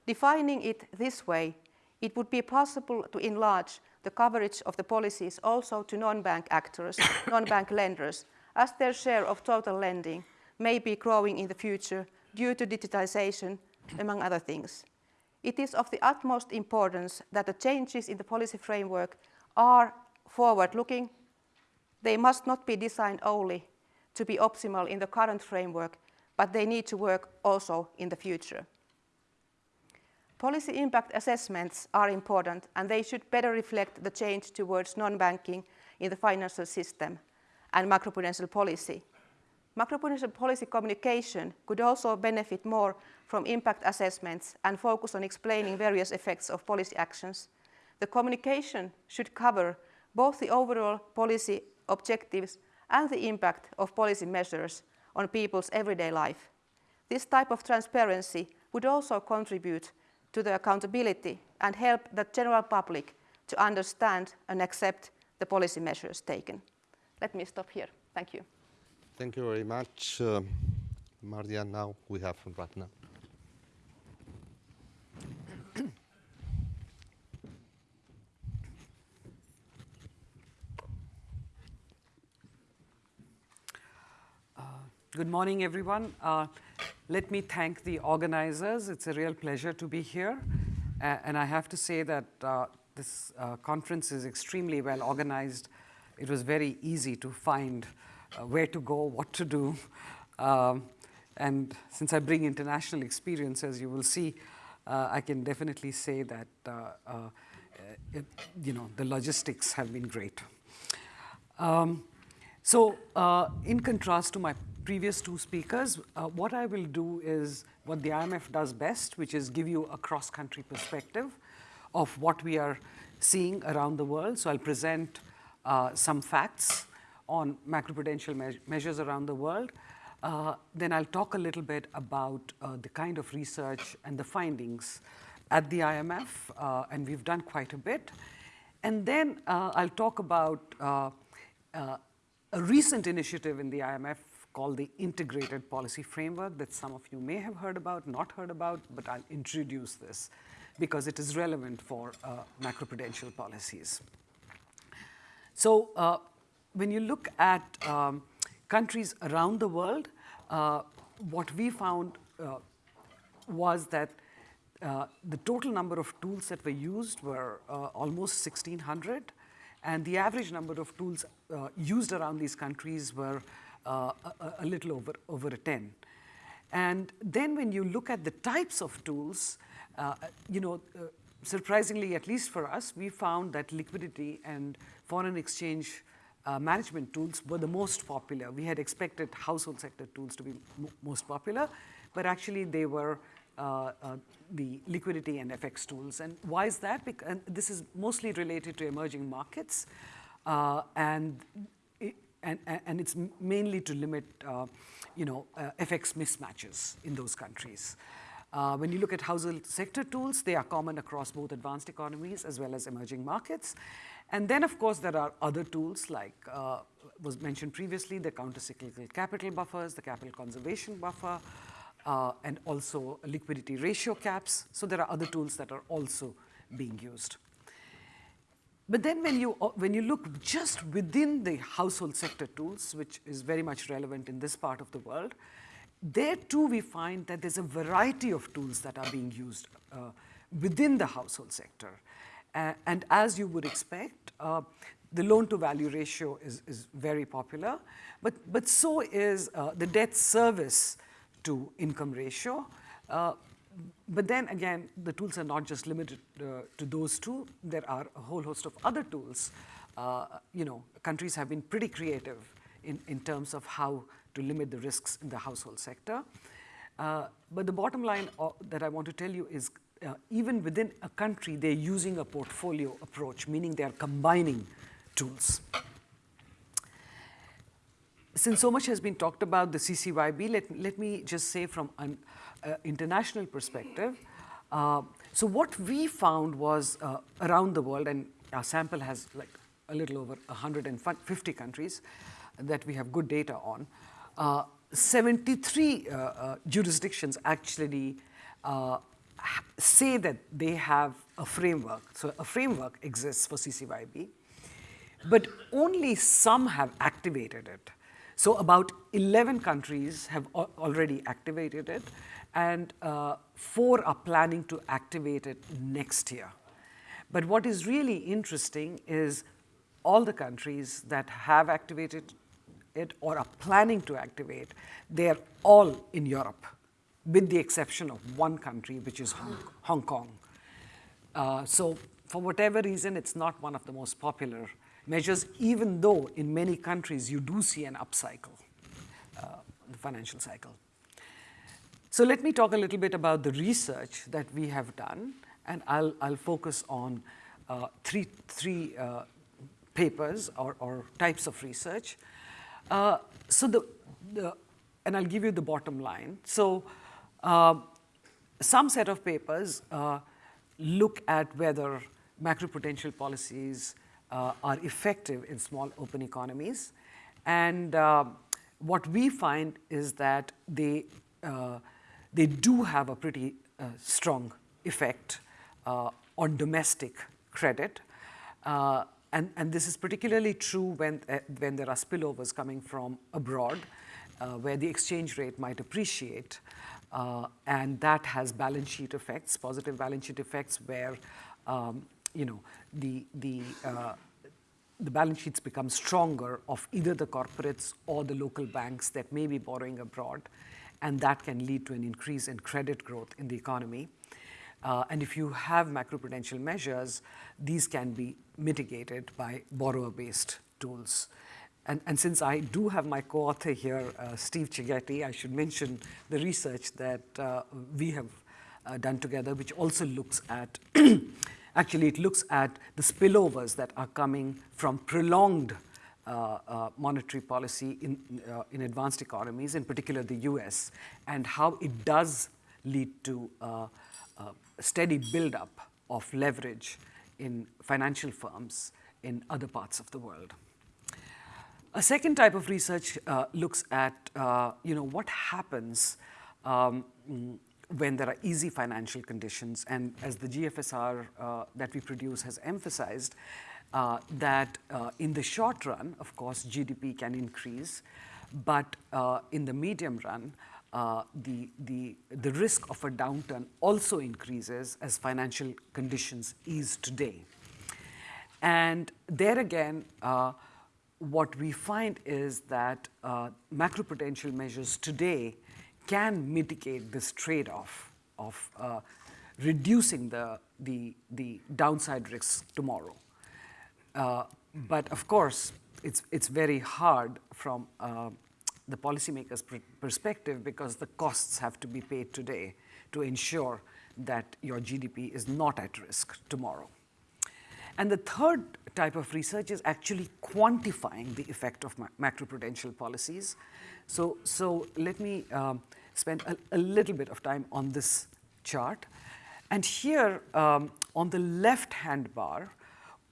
Defining it this way it would be possible to enlarge the coverage of the policies also to non-bank actors, *coughs* non-bank lenders, as their share of total lending may be growing in the future due to digitization, among other things. It is of the utmost importance that the changes in the policy framework are forward-looking. They must not be designed only to be optimal in the current framework, but they need to work also in the future. Policy impact assessments are important and they should better reflect the change towards non-banking in the financial system and macroprudential policy. Macroprudential policy communication could also benefit more from impact assessments and focus on explaining various effects of policy actions. The communication should cover both the overall policy objectives and the impact of policy measures on people's everyday life. This type of transparency would also contribute to the accountability and help the general public to understand and accept the policy measures taken. Let me stop here. Thank you. Thank you very much, uh, Marja. Now we have Ratna. Uh, Good morning, everyone. Uh, let me thank the organizers. It's a real pleasure to be here. Uh, and I have to say that uh, this uh, conference is extremely well organized. It was very easy to find uh, where to go, what to do. Um, and since I bring international experience, as you will see, uh, I can definitely say that it, you know, the logistics have been great. Um, so in contrast to my previous two speakers, uh, what I will do is what the IMF does best, which is give you a cross-country perspective of what we are seeing around the world. So I'll present uh, some facts on macroprudential me measures around the world. Uh, then I'll talk a little bit about uh, the kind of research and the findings at the IMF, uh, and we've done quite a bit. And then uh, I'll talk about a recent initiative in the IMF called the Integrated Policy Framework that some of you may have heard about, not heard about, but I'll introduce this because it is relevant for uh, macroprudential policies. So uh, when you look at um, countries around the world, uh, what we found uh, was that uh, the total number of tools that were used were uh, almost 1,600, and the average number of tools used around these countries were uh, a, a, little over, over a 10. And then when you look at the types of tools, uh, you know, uh, surprisingly, at least for us, we found that liquidity and foreign exchange uh, management tools were the most popular. We had expected household sector tools to be most popular, but actually they were uh, uh, the liquidity and FX tools. And why is that? Because, this is mostly related to emerging markets. and and, and it's mainly to limit, uh, you know, uh, FX mismatches in those countries. Uh, when you look at household sector tools, they are common across both advanced economies as well as emerging markets. And then, of course, there are other tools like uh, was mentioned previously, the countercyclical capital buffers, the capital conservation buffer, uh, and also liquidity ratio caps. So there are other tools that are also being used. But then when you, uh, when you look just within the household sector tools, which is very much relevant in this part of the world, there too we find that there's a variety of tools that are being used uh, within the household sector. Uh, and as you would expect, uh, the loan to value ratio is, is very popular, but, but so is uh, the debt service to income ratio. But then again, the tools are not just limited uh, to those two. There are a whole host of other tools. Uh, you know, countries have been pretty creative in, in terms of how to limit the risks in the household sector. Uh, but the bottom line uh, that I want to tell you is uh, even within a country, they're using a portfolio approach, meaning they're combining tools. Since so much has been talked about the CCYB, let, let me just say from an uh, international perspective. Uh, so what we found was uh, around the world, and our sample has like a little over 150 countries that we have good data on, 73 jurisdictions actually say that they have a framework. So a framework exists for CCYB, but only some have activated it. So about 11 countries have already activated it, and uh, four are planning to activate it next year. But what is really interesting is all the countries that have activated it or are planning to activate, they're all in Europe, with the exception of one country, which is Hong, Hong Kong. Uh, so for whatever reason, it's not one of the most popular measures, even though in many countries you do see an upcycle, uh, the financial cycle. So let me talk a little bit about the research that we have done, and I'll, I'll focus on uh, three, three uh, papers or, or, types of research. Uh, so the, the, and I'll give you the bottom line. So uh, some set of papers uh, look at whether macroprudential policies are effective in small open economies. And what we find is that they they do have a pretty uh, strong effect uh, on domestic credit. Uh, and, and this is particularly true when, uh, when there are spillovers coming from abroad. uh, where the exchange rate might appreciate, uh, and that has balance sheet effects, positive balance sheet effects, where um, you know the the uh, the balance sheets become stronger of either the corporates or the local banks that may be borrowing abroad, and that can lead to an increase in credit growth in the economy. Uh, and if you have macroprudential measures, these can be mitigated by borrower-based tools. And, and, since I do have my co-author here, uh, Steve Cecchetti, I should mention the research that uh, we have uh, done together, which also looks at, *clears throat* actually it looks at the spillovers that are coming from prolonged uh, uh, monetary policy in, uh, in advanced economies, in particular the US, and how it does lead to a steady buildup of leverage in financial firms in other parts of the world. A second type of research uh, looks at, uh, you know, what happens um, when there are easy financial conditions. And as the GFSR uh, that we produce has emphasized, uh, that uh, in the short run, of course, GDP can increase, but uh, in the medium run, the, the, the risk of a downturn also increases as financial conditions ease today. And there again, what we find is that uh, macroprudential measures today can mitigate this trade-off of uh, reducing the, the, the, downside risks tomorrow. Uh, but of course, it's, it's very hard from uh, the policymaker's perspective because the costs have to be paid today to ensure that your GDP is not at risk tomorrow. And the third type of research is actually quantifying the effect of ma macroprudential policies. So, so let me um, spend a, a, little bit of time on this chart. And here um, on the left-hand bar,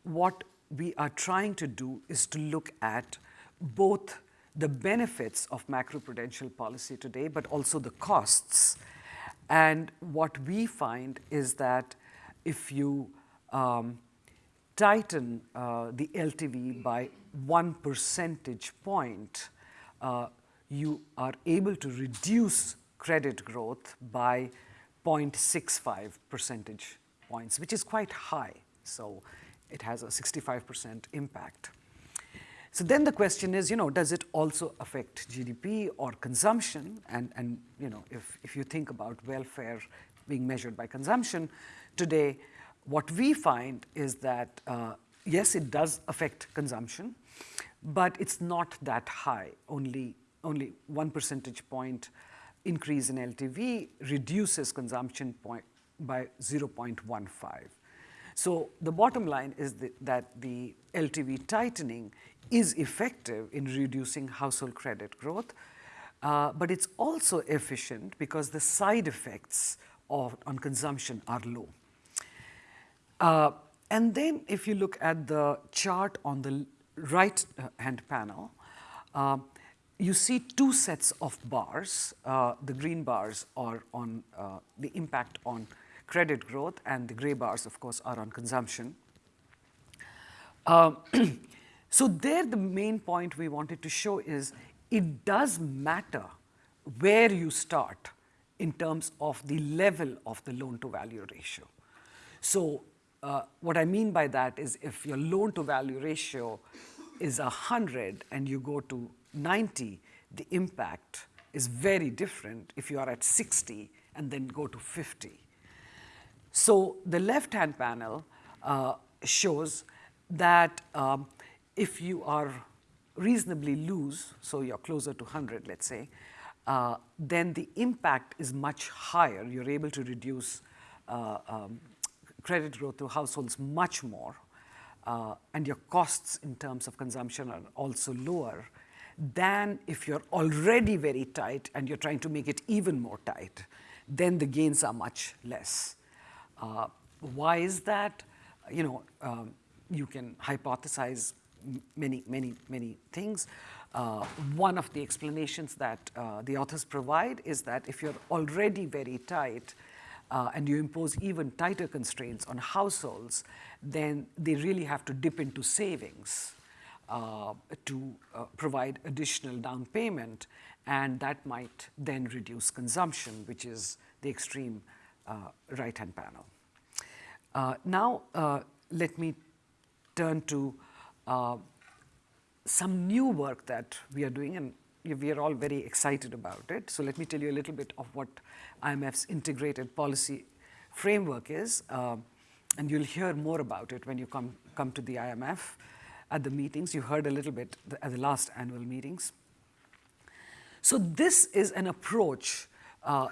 what we are trying to do is to look at both the benefits of macroprudential policy today, but also the costs. And what we find is that if you um, tighten uh, the LTV by one percentage point, uh, you are able to reduce credit growth by 0.65 percentage points, which is quite high. So it has a 65% impact. So then the question is, you know, does it also affect GDP or consumption? And, and you know, if, if you think about welfare being measured by consumption, today what we find is that, uh, yes, it does affect consumption, but it's not that high. Only, only one percentage point increase in LTV reduces consumption point by 0.15. So the bottom line is that, the LTV tightening is effective in reducing household credit growth, uh, but it's also efficient because the side effects of, on consumption are low. Uh, and then if you look at the chart on the right hand panel, uh, you see two sets of bars. Uh, the green bars are on uh, the impact on credit growth, and the gray bars, of course, are on consumption. Uh, *clears throat* so there, the main point we wanted to show is it does matter where you start in terms of the level of the loan-to-value ratio. So uh, what I mean by that is if your loan to value ratio is 100 and you go to 90, the impact is very different if you are at 60 and then go to 50. So the left-hand panel uh, shows that um, if you are reasonably loose, so you're closer to 100, let's say, uh, then the impact is much higher. You're able to reduce uh, um, credit growth to households much more, uh, and your costs in terms of consumption are also lower than if you're already very tight and you're trying to make it even more tight, then the gains are much less. Uh, why is that? You know, um, you can hypothesize many, many, many things. Uh, one of the explanations that uh, the authors provide is that if you're already very tight, uh, and you impose even tighter constraints on households, then they really have to dip into savings. Uh, to uh, provide additional down payment, and that might then reduce consumption, which is the extreme uh, right-hand panel. Uh, now, let me turn to some new work that we are doing, and we are all very excited about it. So let me tell you a little bit of what IMF's integrated policy framework is, uh, and you'll hear more about it when you come, come to the IMF at the meetings. You heard a little bit at the last annual meetings. So this is an approach uh,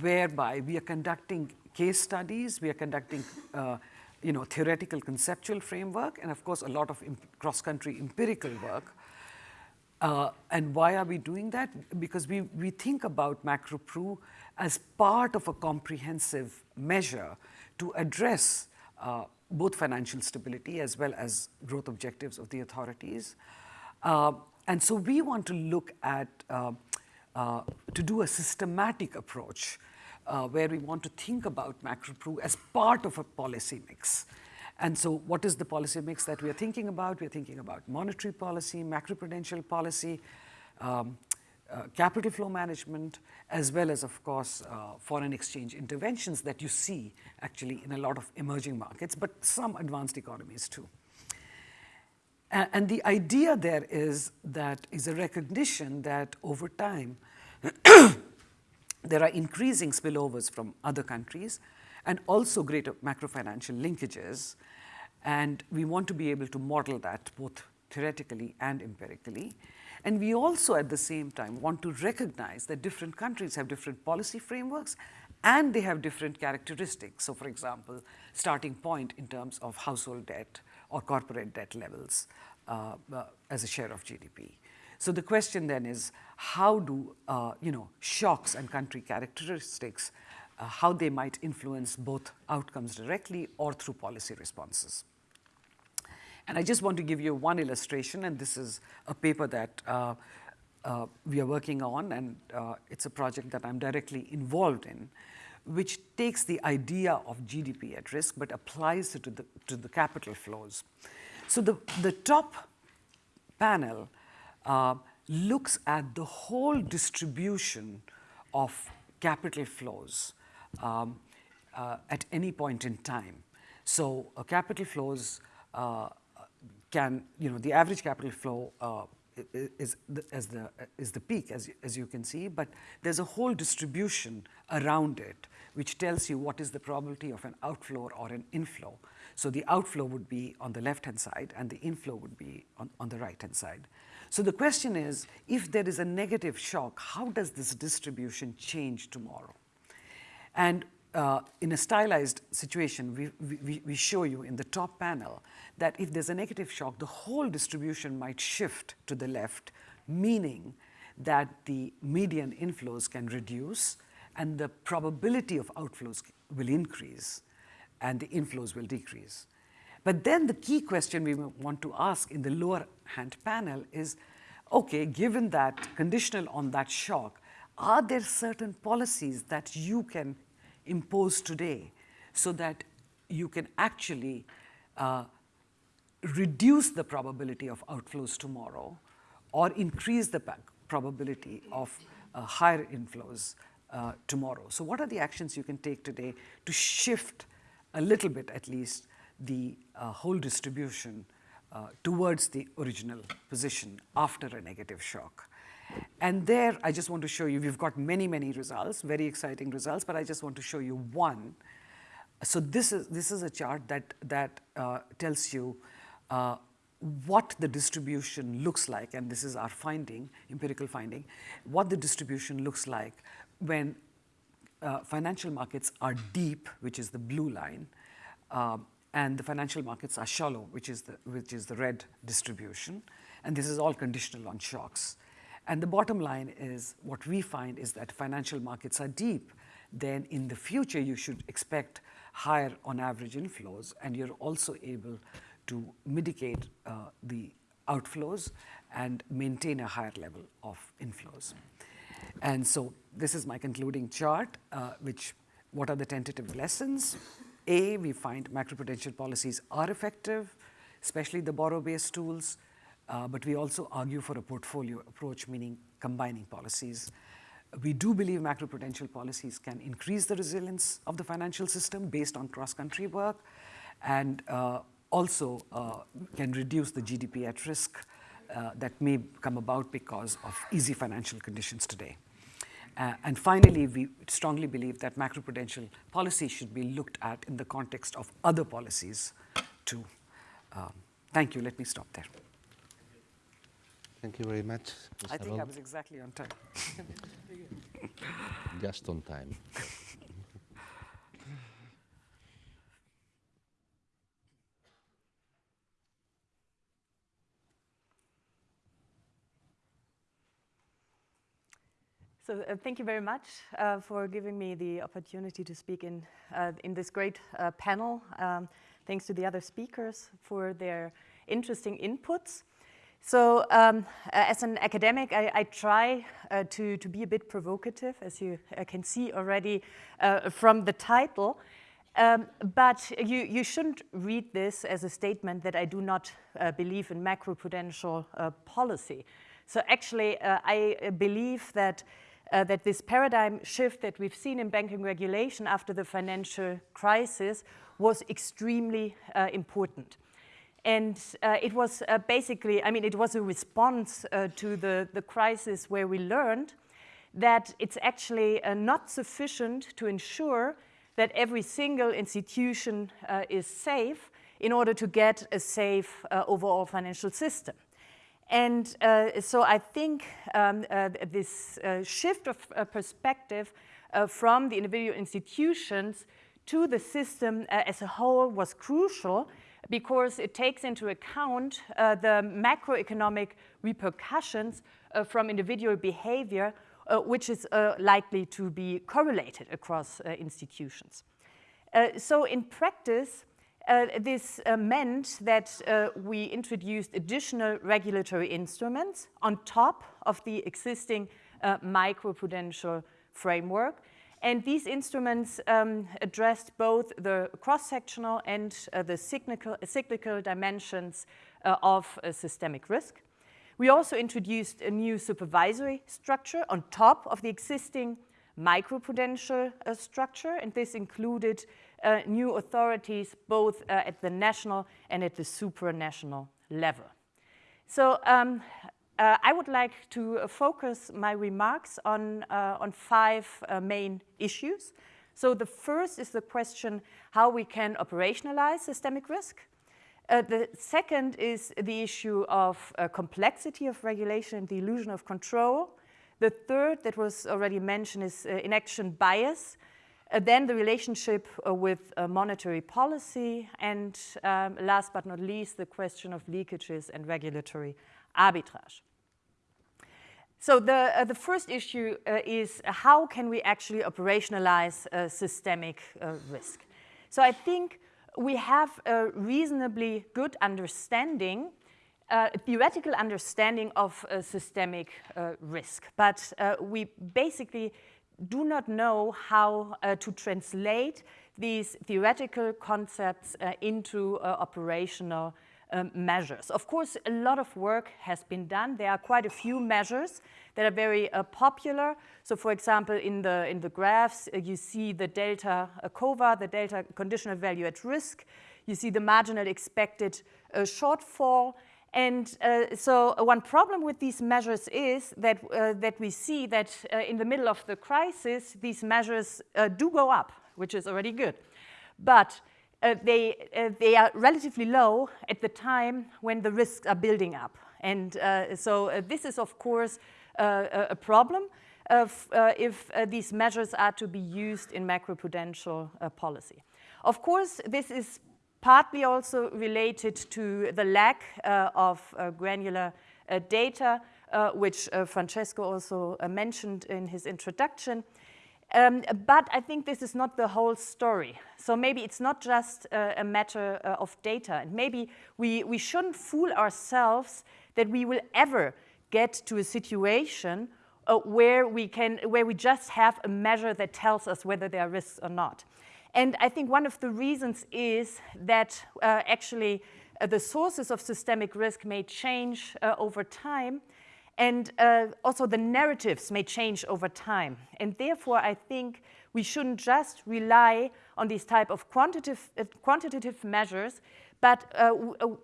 whereby we are conducting case studies, we are conducting uh, you know, theoretical conceptual framework, and of course a lot of cross-country empirical work. Uh, and why are we doing that? Because we, we think about MacroPRU as part of a comprehensive measure to address uh, both financial stability as well as growth objectives of the authorities. Uh, and so we want to look at, uh, uh, to do a systematic approach uh, where we want to think about MacroPRU as part of a policy mix. And so what is the policy mix that we are thinking about? We are thinking about monetary policy, macroprudential policy, um, uh, capital flow management, as well as, of course, uh, foreign exchange interventions that you see actually in a lot of emerging markets, but some advanced economies too. and the idea there is that is a recognition that over time, *coughs* there are increasing spillovers from other countries and also greater macrofinancial linkages. And we want to be able to model that both theoretically and empirically. And we also at the same time want to recognize that different countries have different policy frameworks and they have different characteristics. So for example, starting point in terms of household debt or corporate debt levels uh, uh, as a share of GDP. So the question then is how do uh, you know shocks and country characteristics, uh, how they might influence both outcomes directly or through policy responses. And I just want to give you one illustration, and this is a paper that uh, uh we are working on, and uh, it's a project that I'm directly involved in, which takes the idea of GDP at risk but applies it to the, to the capital flows. So the, the top panel uh, looks at the whole distribution of capital flows um, uh, at any point in time. So capital flows uh, can, you know, the average capital flow uh, is the, as the, is the peak, as, as you can see, but there's a whole distribution around it, which tells you what is the probability of an outflow or an inflow. So the outflow would be on the left-hand side, and the inflow would be on, on the right-hand side. So the question is, if there is a negative shock, how does this distribution change tomorrow? And uh, in a stylized situation, we, we, we, show you in the top panel that if there's a negative shock, the whole distribution might shift to the left, meaning that the median inflows can reduce and the probability of outflows will increase and the inflows will decrease. But then the key question we want to ask in the lower hand panel is, okay, given that conditional on that shock, are there certain policies that you can impose today so that you can actually uh, reduce the probability of outflows tomorrow or increase the probability of uh, higher inflows uh, tomorrow. So what are the actions you can take today to shift a little bit at least the uh, whole distribution uh, towards the original position after a negative shock. And there, I just want to show you, we've got many, many results, very exciting results, but I just want to show you one. So this is, this is a chart that, that uh, tells you uh, what the distribution looks like, and this is our finding, empirical finding, what the distribution looks like when uh, financial markets are deep, which is the blue line, um, and the financial markets are shallow, which is the, which is the red distribution. And this is all conditional on shocks. And the bottom line is what we find is that financial markets are deep, then in the future you should expect higher on average inflows, and you're also able to mitigate uh, the outflows and maintain a higher level of inflows. And so this is my concluding chart, uh, which what are the tentative lessons? A, we find macroprudential policies are effective, especially the borrow-based tools. Uh, but we also argue for a portfolio approach, meaning combining policies. We do believe macroprudential policies can increase the resilience of the financial system based on cross-country work and uh, also uh, can reduce the GDP at risk uh, that may come about because of easy financial conditions today. Uh, and finally, we strongly believe that macroprudential policy should be looked at in the context of other policies too. Um, thank you. Let me stop there. Thank you very much. I think I was exactly on time. *laughs* Just on time. *laughs* So uh, thank you very much uh, for giving me the opportunity to speak in, uh, in this great uh, panel. Um, thanks to the other speakers for their interesting inputs. So um, as an academic, I, I try uh, to, to be a bit provocative, as you uh, can see already from the title. Um, but you, you shouldn't read this as a statement that I do not believe in macroprudential policy. So actually, I believe that uh, that this paradigm shift that we've seen in banking regulation after the financial crisis was extremely uh, important. And uh, it was uh, basically, I mean, it was a response uh, to the, the crisis where we learned that it's actually uh, not sufficient to ensure that every single institution is safe in order to get a safe overall financial system. And uh, so I think um, uh, this uh, shift of uh, perspective uh, from the individual institutions to the system uh, as a whole was crucial because it takes into account the macroeconomic repercussions from individual behavior, which is likely to be correlated across institutions. so in practice, uh, this uh, meant that uh, we introduced additional regulatory instruments on top of the existing uh, macroprudential framework. And these instruments um, addressed both the cross-sectional and uh, the cyclical, cyclical dimensions uh, of systemic risk. We also introduced a new supervisory structure on top of the existing macroprudential structure, and this included uh, new authorities both uh, at the national and at the supranational level. So um, uh, I would like to focus my remarks on, uh, on five uh, main issues. So the first is the question how we can operationalize systemic risk. Uh, the second is the issue of complexity of regulation and the illusion of control. The third that was already mentioned is inaction bias, uh, then the relationship uh, with uh, monetary policy, and um, last but not least, the question of leakages and regulatory arbitrage. So the, uh, the first issue uh, is how can we actually operationalize uh, systemic risk? So I think we have a reasonably good understanding, a theoretical understanding of systemic risk, but we basically do not know how uh, to translate these theoretical concepts uh, into uh, operational um, measures. Of course, a lot of work has been done. There are quite a few measures that are very uh, popular. So for example, in the, in the graphs, uh, you see the delta uh, CoVaR, the delta conditional value at risk. You see the marginal expected shortfall. And uh, so one problem with these measures is that, uh, that we see that uh, in the middle of the crisis, these measures uh, do go up, which is already good. But uh, they, uh, they are relatively low at the time when the risks are building up. And so this is, of course, a problem of, if these measures are to be used in macroprudential policy. Of course, this is partly also related to the lack uh, of uh, granular uh, data, which Francesco also mentioned in his introduction. Um, but I think this is not the whole story. So maybe it's not just uh, a matter uh, of data. And maybe we, we shouldn't fool ourselves that we will ever get to a situation uh, where, we can, where we just have a measure that tells us whether there are risks or not. And I think one of the reasons is that uh, actually uh, the sources of systemic risk may change uh, over time, and uh, also the narratives may change over time. And therefore, I think we shouldn't just rely on these type of quantitative, uh, quantitative measures, but uh,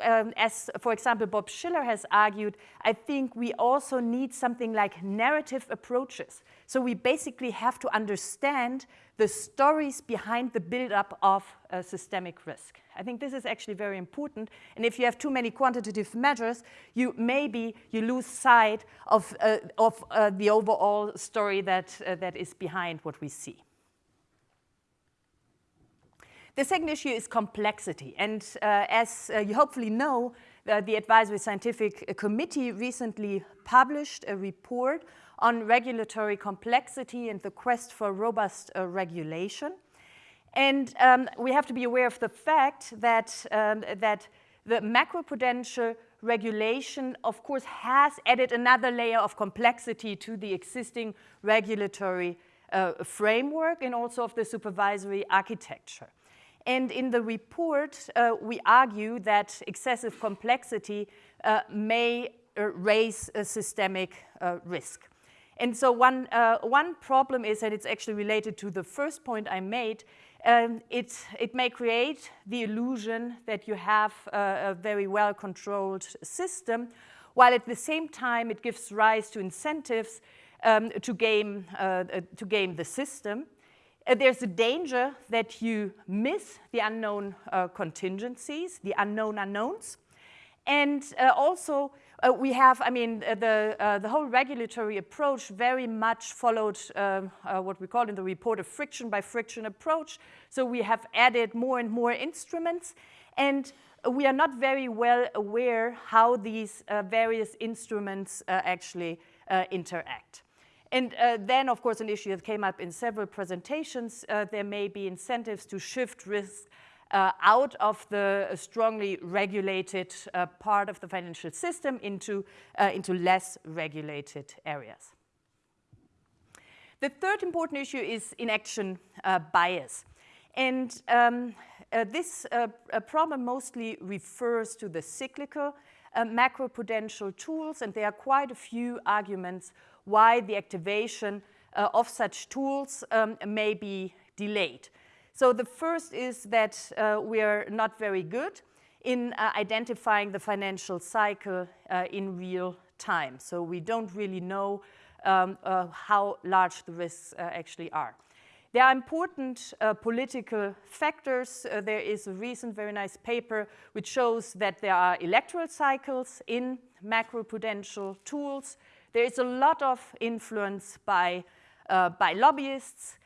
um, as, for example, Bob Shiller has argued, I think we also need something like narrative approaches. So we basically have to understand the stories behind the buildup of uh, systemic risk. I think this is actually very important. And if you have too many quantitative measures, you maybe you lose sight of, uh, of uh, the overall story that, uh, that is behind what we see. The second issue is complexity. And uh, as uh, you hopefully know, uh, the Advisory Scientific Committee recently published a report on regulatory complexity and the quest for robust uh, regulation. And um, we have to be aware of the fact that, um, that the macroprudential regulation, of course, has added another layer of complexity to the existing regulatory uh, framework and also of the supervisory architecture. And in the report, uh, we argue that excessive complexity uh, may uh, raise a systemic uh, risk. And so one, uh, one problem is, and it's actually related to the first point I made, um, it, it may create the illusion that you have a, a very well-controlled system, while at the same time it gives rise to incentives um, to, game, uh, to game the system. Uh, there's a danger that you miss the unknown uh, contingencies, the unknown unknowns. And uh, also, uh, we have, I mean, uh, the, the whole regulatory approach very much followed what we call in the report a friction by friction approach. So we have added more and more instruments. And we are not very well aware how these various instruments actually interact. And uh, then, of course, an issue that came up in several presentations, uh, there may be incentives to shift risk uh, out of the strongly regulated uh, part of the financial system into, uh, into less regulated areas. The third important issue is inaction uh, bias. And um, this problem mostly refers to the cyclical macroprudential tools, and there are quite a few arguments why the activation uh, of such tools um, may be delayed. So the first is that uh, we are not very good in uh, identifying the financial cycle uh, in real time. So we don't really know um, uh, how large the risks uh, actually are. There are important uh, political factors. Uh, there is a recent very nice paper which shows that there are electoral cycles in macroprudential tools. There is a lot of influence by, uh, by lobbyists.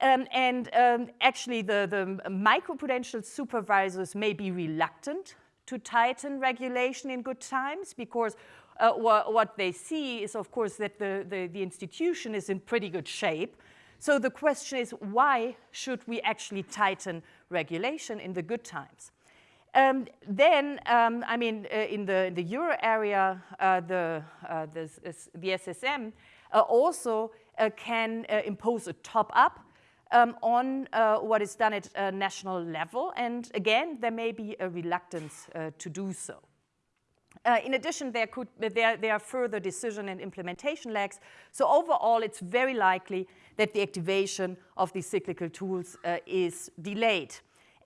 Um, and um, actually, the, the microprudential supervisors may be reluctant to tighten regulation in good times because uh, wh what they see is, of course, that the, the, the, institution is in pretty good shape. So the question is, why should we actually tighten regulation in the good times? Um, then, um, I mean, uh, in, the, in the euro area, uh, the, uh, the, the, SSM uh, also uh, can uh, impose a top-up um, on what is done at national level. And again, there may be a reluctance to do so. in addition, there, could, there, there are further decision and implementation lags. So overall, it's very likely that the activation of these cyclical tools is delayed.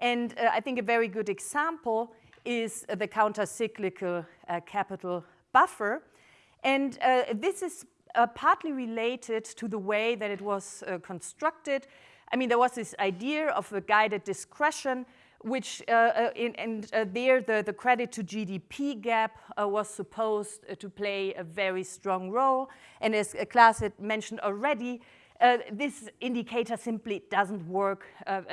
And uh, I think a very good example is uh, the counter-cyclical uh, capital buffer. And uh, this is uh, partly related to the way that it was uh, constructed. I mean, there was this idea of a guided discretion, which in, and there the, the credit to GDP gap was supposed to play a very strong role. And as Klaas had mentioned already, this indicator simply doesn't work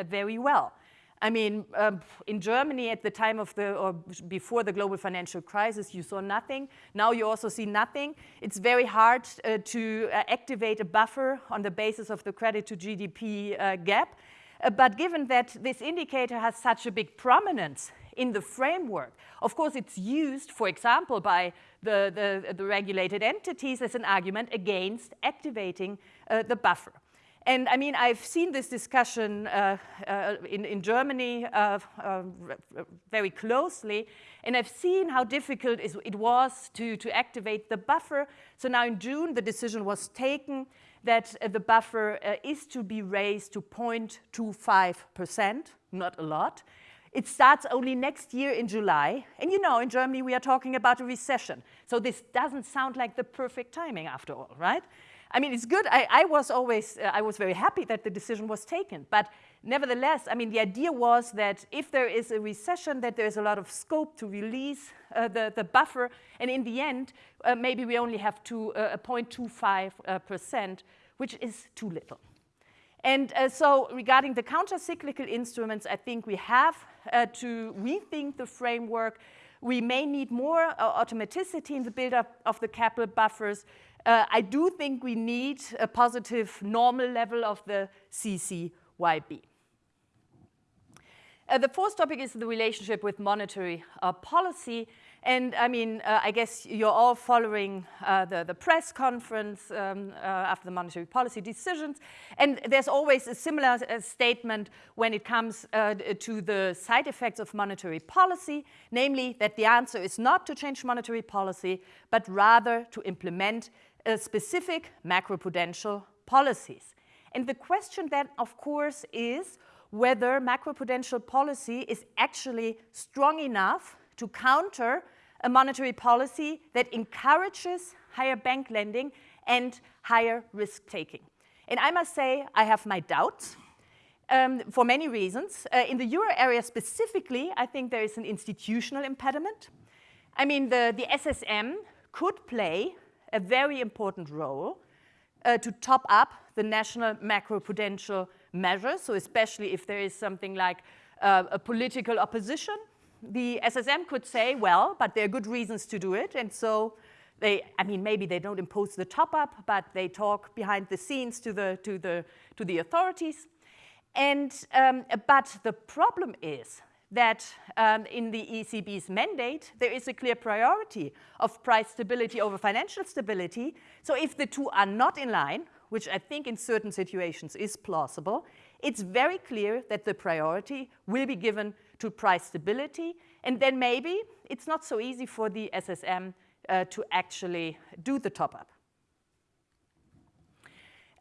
very well. I mean, um, in Germany at the time of the, or before the global financial crisis, you saw nothing. Now you also see nothing. It's very hard uh, to uh, activate a buffer on the basis of the credit to GDP uh, gap. Uh, but given that this indicator has such a big prominence in the framework, of course it's used, for example, by the, the, the regulated entities as an argument against activating uh, the buffer. And I mean, I've seen this discussion uh, uh, in, in, Germany uh, uh very closely, and I've seen how difficult it was to, to activate the buffer. So now in June, the decision was taken that uh, the buffer uh, is to be raised to 0.25%, not a lot. It starts only next year in July. And you know, in Germany, we are talking about a recession. So this doesn't sound like the perfect timing after all, right? I mean, it's good. I, I was always, uh, I was very happy that the decision was taken. But nevertheless, I mean, the idea was that if there is a recession, that there's a lot of scope to release uh, the, the buffer. And in the end, uh, maybe we only have to, uh, 0.25%, which is too little. And uh, so regarding the counter-cyclical instruments, I think we have uh, to rethink the framework. We may need more automaticity in the buildup of the capital buffers. Uh, I do think we need a positive normal level of the CCYB. Uh, the fourth topic is the relationship with monetary uh, policy. And I mean, uh, I guess you're all following uh, the, the press conference um, uh, after the monetary policy decisions. And there's always a similar statement when it comes to the side effects of monetary policy, namely that the answer is not to change monetary policy, but rather to implement uh, specific macroprudential policies. And the question then, of course, is whether macroprudential policy is actually strong enough to counter a monetary policy that encourages higher bank lending and higher risk taking. And I must say, I have my doubts um, for many reasons. Uh, in the euro area specifically, I think there is an institutional impediment. I mean, the, the SSM could play a very important role uh, to top up the national macroprudential measures, so especially if there is something like uh, a political opposition the SSM could say, well, but there are good reasons to do it, and so they, I mean, maybe they don't impose the top up, but they talk behind the scenes to the, to the, to the authorities. And, um, but the problem is that um, in the ECB's mandate, there is a clear priority of price stability over financial stability. So if the two are not in line, which I think in certain situations is plausible, it's very clear that the priority will be given to price stability. And then maybe it's not so easy for the SSM uh, to actually do the top up.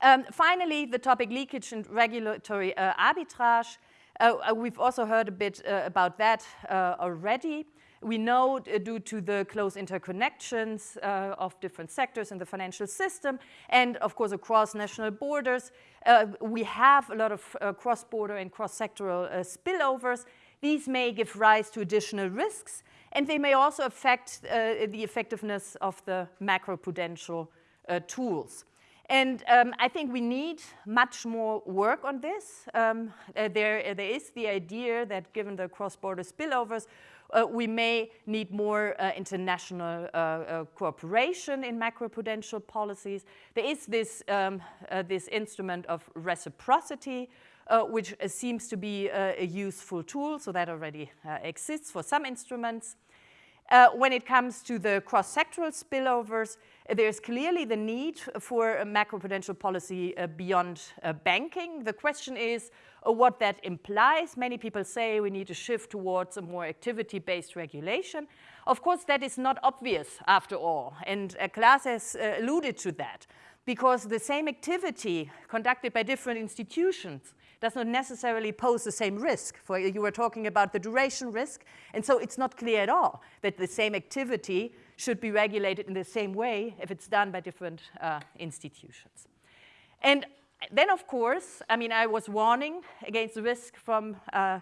Um, finally, the topic leakage and regulatory uh, arbitrage. Uh, uh we've also heard a bit uh, about that uh, already. We know uh, due to the close interconnections uh, of different sectors in the financial system and of course across national borders, uh, we have a lot of cross-border and cross-sectoral spillovers these may give rise to additional risks, and they may also affect uh, the effectiveness of the macroprudential uh, tools. And um, I think we need much more work on this. Um, uh, there, uh, there is the idea that given the cross-border spillovers, uh, we may need more uh, international uh, cooperation in macroprudential policies. There is this, um, this instrument of reciprocity, uh, which uh, seems to be uh, a useful tool, so that already uh, exists for some instruments. Uh, when it comes to the cross-sectoral spillovers, there's clearly the need for a macroprudential policy uh, beyond uh, banking. The question is uh, what that implies. Many people say we need to shift towards a more activity-based regulation. Of course, that is not obvious after all, and Klaas has alluded to that because the same activity conducted by different institutions does not necessarily pose the same risk. For you were talking about the duration risk, and so it's not clear at all that the same activity should be regulated in the same way if it's done by different uh, institutions. And then, of course, I mean, I was warning against the risk from uh,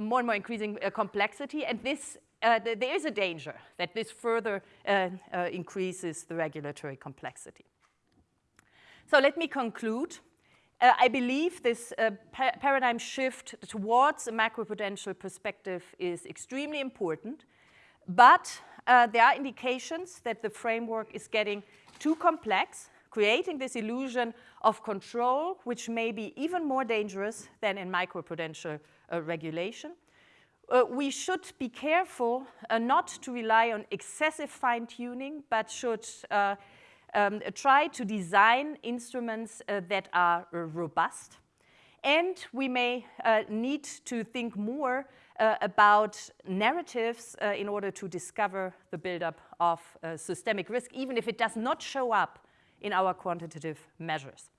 more and more increasing uh, complexity, and this uh, th there is a danger that this further uh, uh, increases the regulatory complexity. So let me conclude. Uh, I believe this uh, pa paradigm shift towards a macroprudential perspective is extremely important, but uh, there are indications that the framework is getting too complex, creating this illusion of control, which may be even more dangerous than in microprudential uh, regulation. Uh, we should be careful uh, not to rely on excessive fine-tuning, but should um, try to design instruments uh, that are uh, robust. And we may uh, need to think more uh, about narratives uh, in order to discover the buildup of uh, systemic risk, even if it does not show up in our quantitative measures.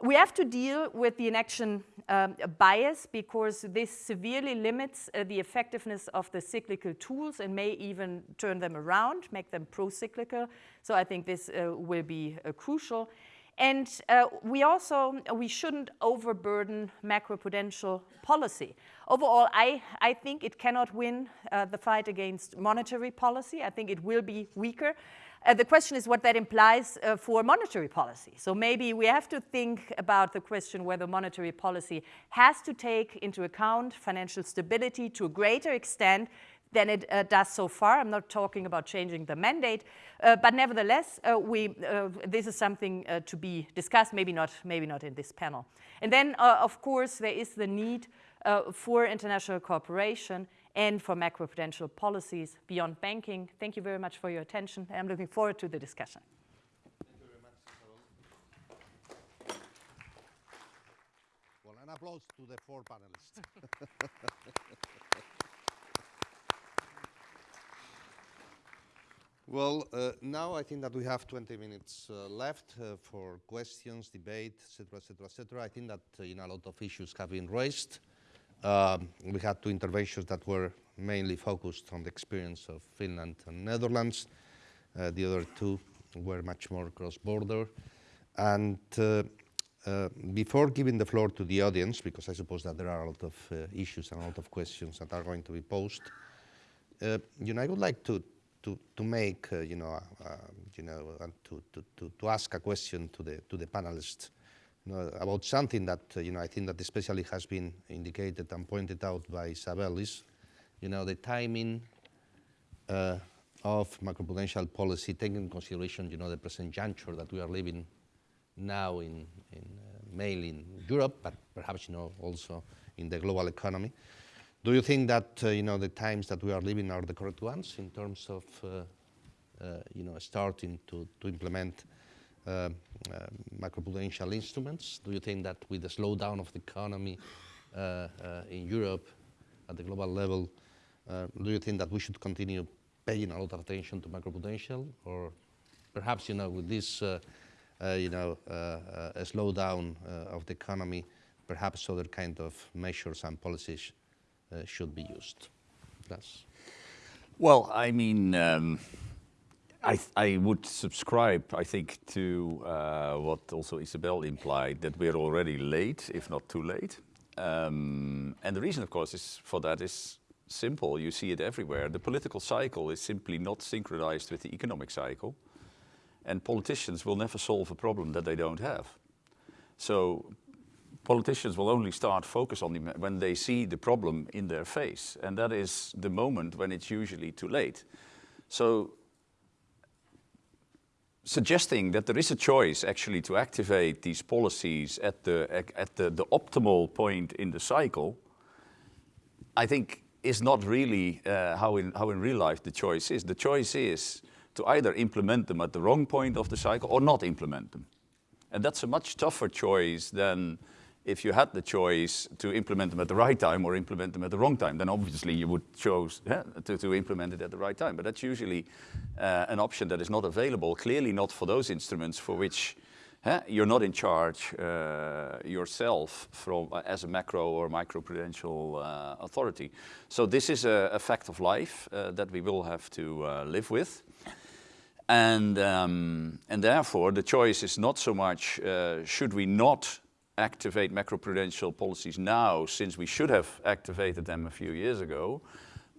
We have to deal with the inaction um, bias because this severely limits uh, the effectiveness of the cyclical tools and may even turn them around, make them pro-cyclical. So I think this uh, will be uh, crucial. And uh, we also, we shouldn't overburden macroprudential policy. Overall, I, I think it cannot win uh, the fight against monetary policy. I think it will be weaker. Uh, the question is what that implies uh, for monetary policy. So maybe we have to think about the question whether monetary policy has to take into account financial stability to a greater extent than it uh, does so far. I'm not talking about changing the mandate, uh, but nevertheless, uh, we, uh, this is something to be discussed, maybe not, maybe not in this panel. And then, of course, there is the need for international cooperation and for macroprudential policies beyond banking. Thank you very much for your attention. I'm looking forward to the discussion. Thank you very much, Carol. Well, an applause to the four panelists. *laughs* Well, uh, now I think that we have 20 minutes uh, left uh, for questions, debate, etc., etc., etc. I think that uh, you know, a lot of issues have been raised. Um, we had two interventions that were mainly focused on the experience of Finland and Netherlands. Uh, the other two were much more cross-border. And uh, before giving the floor to the audience, because I suppose that there are a lot of issues and a lot of questions that are going to be posed, you know, I would like to to, to make, uh, you know, uh, you know, to, to, to, ask a question to the, to the panelists know, about something that, uh, you know, I think that especially has been indicated and pointed out by Isabel is, you know, the timing uh, of macroprudential policy, taking into consideration, you know, the present juncture that we are living now in, in uh, mainly in Europe, but perhaps, you know, also in the global economy. Do you think that uh, you know the times that we are living are the correct ones in terms of uh, uh, you know starting to, to implement uh, uh, macroprudential instruments? Do you think that with the slowdown of the economy uh, in Europe at the global level, do you think that we should continue paying a lot of attention to macroprudential, or perhaps you know with this you know a slowdown of the economy, perhaps other kind of measures and policies uh, should be used. That's well, I mean, um, I, I, would subscribe, I think, to uh, what also Isabel implied, that we're already late, if not too late. Um, and the reason, of course, is for that is simple. You see it everywhere. The political cycle is simply not synchronized with the economic cycle. And politicians will never solve a problem that they don't have. So politicians will only start focus on them when they see the problem in their face. And that is the moment when it's usually too late. So suggesting that there is a choice actually to activate these policies at the, at the, the optimal point in the cycle, I think is not really uh, how, in, how in real life the choice is. The choice is to either implement them at the wrong point of the cycle or not implement them. And that's a much tougher choice than if you had the choice to implement them at the right time or implement them at the wrong time, then obviously you would choose yeah, to, to, implement it at the right time. But that's usually uh, an option that is not available, clearly not for those instruments for which you're not in charge uh, yourself from, uh, as a macro or microprudential uh, authority. So this is a, a fact of life uh, that we will have to uh, live with. And, um, and therefore the choice is not so much should we not activate macroprudential policies now since we should have activated them a few years ago.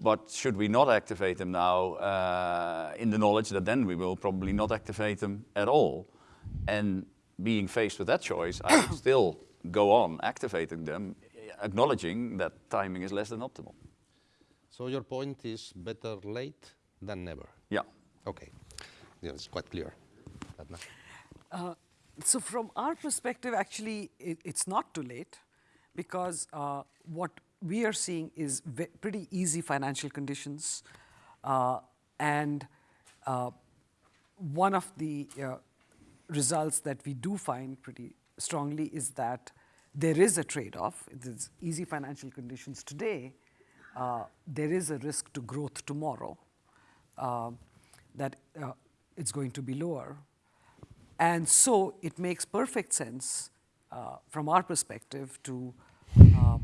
But should we not activate them now uh, in the knowledge that then we will probably not activate them at all? And being faced with that choice, I would *coughs* still go on activating them, acknowledging that timing is less than optimal. So your point is better late than never? Yeah. Okay. Yeah, it's quite clear. Uh, so from our perspective, actually, it, it's not too late because uh, what we are seeing is pretty easy financial conditions. Uh, and uh, one of the uh, results that we do find pretty strongly is that there is a trade-off. It's easy financial conditions today. Uh, there is a risk to growth tomorrow uh, that it's going to be lower. And so it makes perfect sense uh, from our perspective to uh,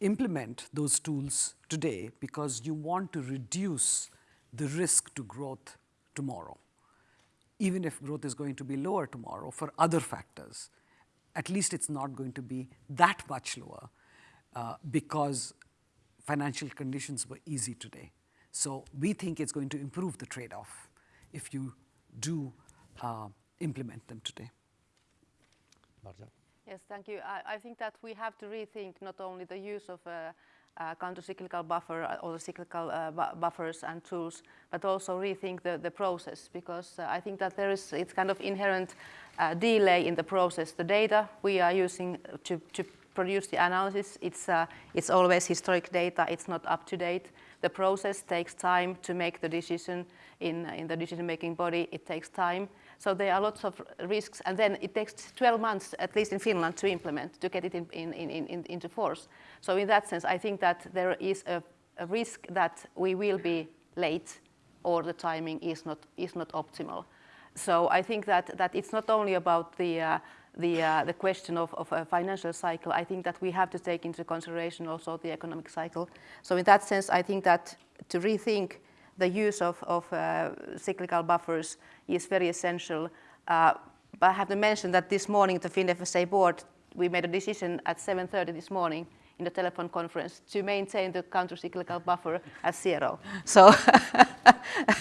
implement those tools today because you want to reduce the risk to growth tomorrow, even if growth is going to be lower tomorrow for other factors. At least it's not going to be that much lower uh, because financial conditions were easy today. So we think it's going to improve the trade-off if you do uh, implement them today. Marja? Yes, thank you. I, I, think that we have to rethink not only the use of uh, uh, counter-cyclical buffer uh, or the cyclical uh, bu buffers and tools, but also rethink the, the process because uh, I think that there is it's kind of inherent uh, delay in the process. The data we are using to, to produce the analysis, it's, it's always historic data, it's not up to date. The process takes time to make the decision in, in the decision-making body, it takes time. So there are lots of risks, and then it takes 12 months, at least in Finland, to implement, to get it in, in, in, into force. So in that sense, I think that there is a, a risk that we will be late or the timing is not, is not optimal. So I think that, that it's not only about the, uh, the, uh, the question of, of a financial cycle, I think that we have to take into consideration also the economic cycle. So in that sense, I think that to rethink the use of, of uh, cyclical buffers is very essential. Uh, but I have to mention that this morning the FinFSA board, we made a decision at 7.30 this morning in the telephone conference to maintain the counter-cyclical buffer at zero. So,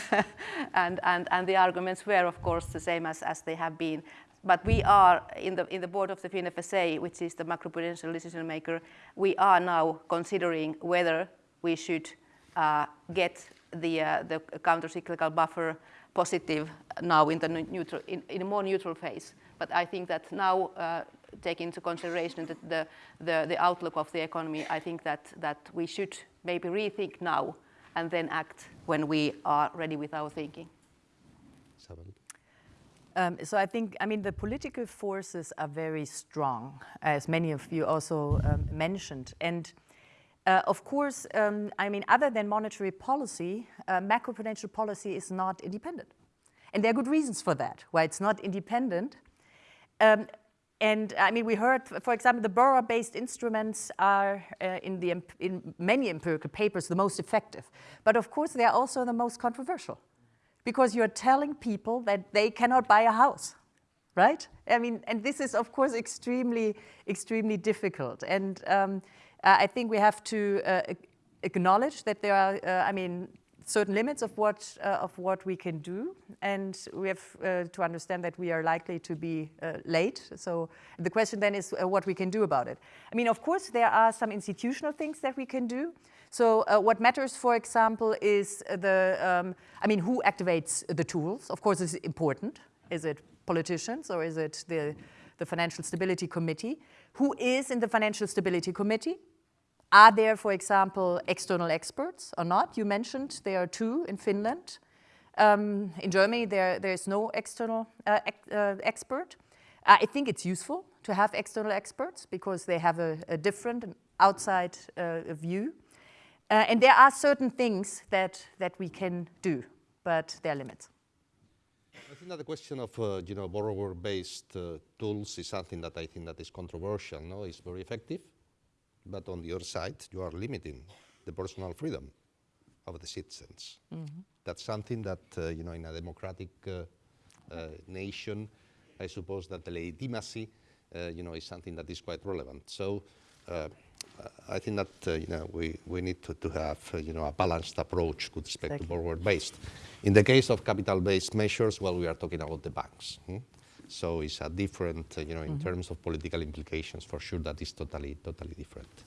*laughs* and, and, and the arguments were, of course, the same as, as they have been. But we are, in the, in the board of the FinFSA, which is the macroprudential decision maker, we are now considering whether we should uh, get the, uh, the counter-cyclical buffer positive now in, the neutral, in, in, a more neutral phase. But I think that now, uh, take into consideration the, the, the, the, outlook of the economy, I think that, that we should maybe rethink now and then act when we are ready with our thinking. Um, so I think, I mean, the political forces are very strong, as many of you also um, mentioned. And uh, of course, um, I mean, other than monetary policy, uh, macroprudential policy is not independent. And there are good reasons for that, why it's not independent. Um, and I mean, we heard, for example, the borrower-based instruments are uh, in, the, in many empirical papers the most effective. But of course, they are also the most controversial because you're telling people that they cannot buy a house, right? I mean, and this is, of course, extremely, extremely difficult. And um, uh, I think we have to uh, acknowledge that there are, uh, I mean, certain limits of what, uh, of what we can do. And we have uh, to understand that we are likely to be uh, late. So the question then is what we can do about it. I mean, of course, there are some institutional things that we can do. So what matters, for example, is the, um, I mean, who activates the tools? Of course, is important. Is it politicians or is it the, the Financial Stability Committee? Who is in the Financial Stability Committee? Are there, for example, external experts or not? You mentioned there are two in Finland. Um, in Germany, there, there is no external uh, ex uh, expert. I think it's useful to have external experts because they have a, a different outside uh, view. Uh, and there are certain things that, that we can do, but there are limits. I think that the question of uh, you know borrower-based tools is something that I think that is controversial. No, it's very effective but on the other side, you are limiting the personal freedom of the citizens. Mm -hmm. That's something that, uh, you know, in a democratic uh, uh, nation, I suppose that the legitimacy, uh, you know, is something that is quite relevant. So uh, I think that, uh, you know, we, we need to, to have, you know, a balanced approach with respect Thank to borrower-based. In the case of capital-based measures, well, we are talking about the banks. Hmm? So it's a different, uh, you know, in mm -hmm. terms of political implications, for sure that is totally, totally different.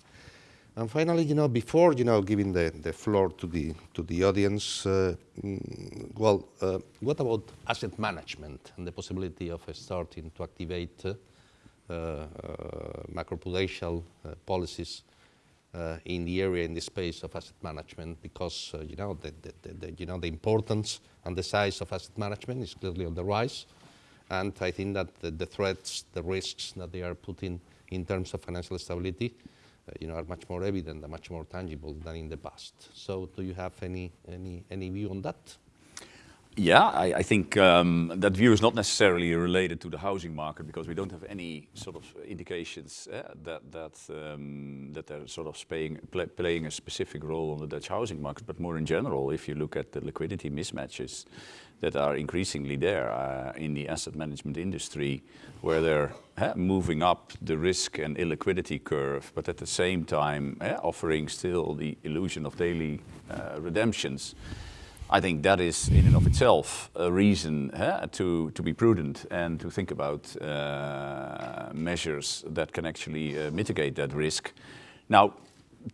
And finally, you know, before, you know, giving the, the floor to the, to the audience, uh, mm, well, uh, what about asset management and the possibility of starting to activate uh, uh macroprudential uh, policies in the area, in the space of asset management, because, you know, the, the, the, you know, the importance and the size of asset management is clearly on the rise. And I think that the, the threats, the risks that they are putting in terms of financial stability, uh, you know, are much more evident and much more tangible than in the past. So do you have any, any, any view on that? Yeah, I, I think um, that view is not necessarily related to the housing market because we don't have any sort of indications uh, that that um, that they're sort of playing play, playing a specific role on the Dutch housing market. But more in general, if you look at the liquidity mismatches that are increasingly there uh, in the asset management industry, where they're uh, moving up the risk and illiquidity curve, but at the same time offering still the illusion of daily uh, redemptions. I think that is in and of itself a reason to, to be prudent and to think about uh, measures that can actually uh, mitigate that risk. Now,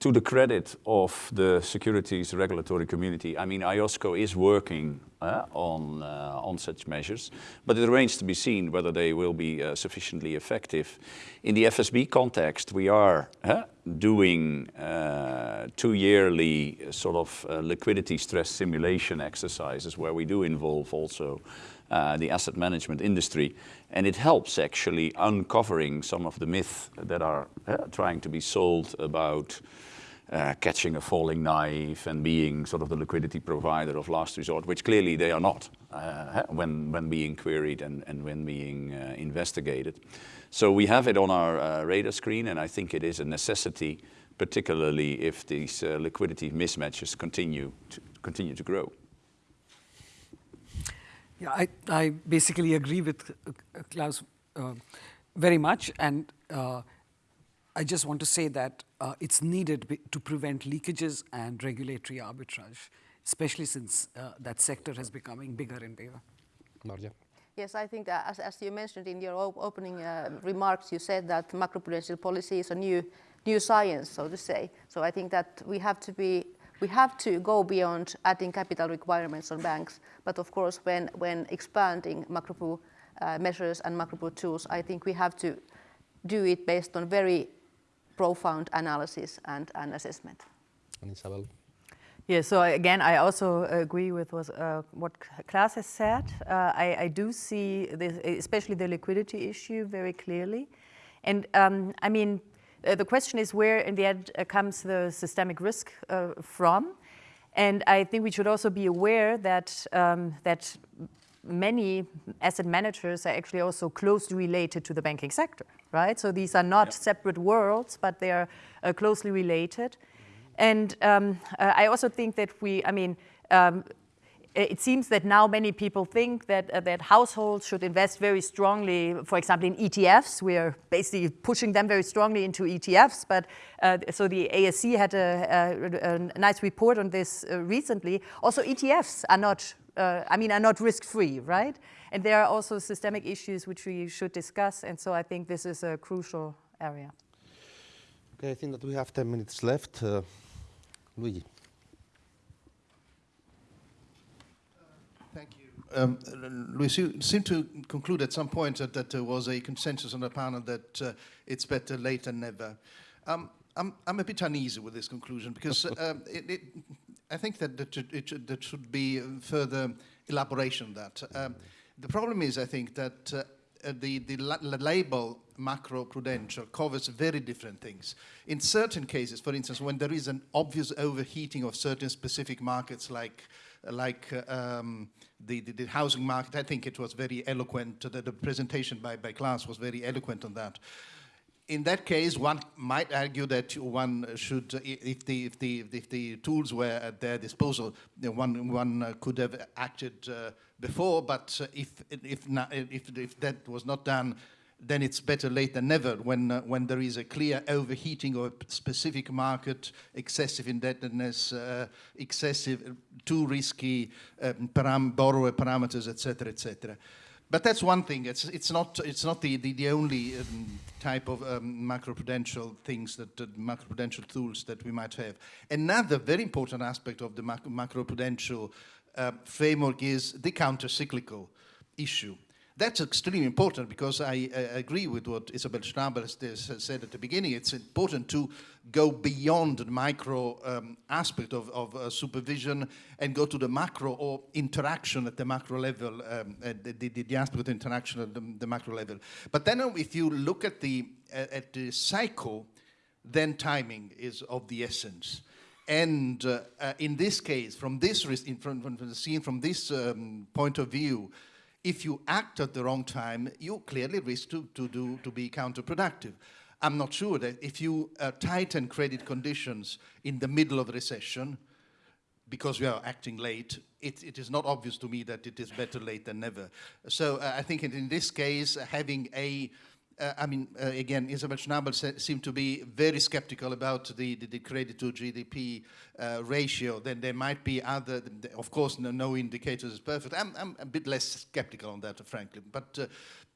to the credit of the securities regulatory community, I mean, IOSCO is working uh, on, uh, on such measures, but it remains to be seen whether they will be uh, sufficiently effective. In the FSB context, we are doing uh, two yearly uh, sort of uh, liquidity stress simulation exercises where we do involve also uh, the asset management industry. And it helps actually uncovering some of the myths that are uh, trying to be sold about uh, catching a falling knife and being sort of the liquidity provider of last resort, which clearly they are not when, when being queried and, and when being investigated. So we have it on our uh, radar screen, and I think it is a necessity, particularly if these uh, liquidity mismatches continue to, continue to grow. Yeah, I, I basically agree with uh, Klaas uh, very much, and uh, I just want to say that uh, it's needed to prevent leakages and regulatory arbitrage, especially since that sector is becoming bigger and bigger. Marja. Yes, I think that as, as you mentioned in your op opening uh, remarks, you said that macroprudential policy is a new, new science, so to say. So I think that we have to be we have to go beyond adding capital requirements on banks, but of course when, when expanding macro uh, measures and macro tools, I think we have to do it based on very profound analysis and, and assessment. And Isabel? Yeah, so again, I also agree with what, uh, what Klaas has said. Uh, I, I, do see this, especially the liquidity issue very clearly. And um, I mean, uh, the question is where in the end uh, comes the systemic risk uh, from? And I think we should also be aware that, um, that many asset managers are actually also closely related to the banking sector, right? So these are not separate worlds, but they are uh, closely related. And um, uh, I also think that we, I mean, um, it seems that now many people think that, uh, that households should invest very strongly, for example, in ETFs. We are basically pushing them very strongly into ETFs. But uh, so the ASC had a, a, a, nice report on this uh, recently. Also, ETFs are not, uh, I mean, are not risk-free, right? And there are also systemic issues which we should discuss. And so I think this is a crucial area. Okay, I think that we have 10 minutes left. Uh, Luigi. Thank you. Um, Luis, you seem to conclude at some point that, that there was a consensus on the panel that uh, it's better late than never. Um, I'm, I'm a bit uneasy with this conclusion because *laughs* um, it, it, I think that, that it, should, there should be further elaboration on that. Um, the problem is, I think, that uh, the, the label macro-prudential covers very different things. In certain cases, for instance, when there is an obvious overheating of certain specific markets like, like uh, um, the, the, the, housing market, I think it was very eloquent, the, the presentation by, by Klaas was very eloquent on that. In that case, one might argue that one should, if the, if the, if the tools were at their disposal, one, one could have acted uh, before, but if, if, not, if, if that was not done, then it's better late than never when, uh, when there is a clear overheating of a specific market, excessive indebtedness, uh, excessive, too risky um, param borrower parameters, etc., etc. But that's one thing. It's, it's not, it's not the, the, the only um, type of um, macroprudential things, that uh, macroprudential tools that we might have. Another very important aspect of the macroprudential uh, framework is the counter-cyclical issue. That's extremely important because I uh, agree with what Isabel Schnabel said at the beginning. It's important to go beyond the micro um, aspect of, of uh, supervision and go to the macro or interaction at the macro level, um, the, the, the, aspect of interaction at the, the, macro level. But then uh, if you look at the, at the cycle, then timing is of the essence. And uh, uh, in this case, from this from, from the scene, from this um, point of view, if you act at the wrong time, you clearly risk to, to, do, to be counterproductive. I'm not sure that if you uh, tighten credit conditions in the middle of a recession, because we are acting late, it, it is not obvious to me that it is better late than never. So uh, I think in this case, having a uh, I mean, uh, again, Isabel Schnabel seemed to be very skeptical about the, the, the credit to GDP uh, ratio. Then there might be other, of course, no, no indicators is perfect. I'm, I'm, a bit less skeptical on that, frankly. But, uh,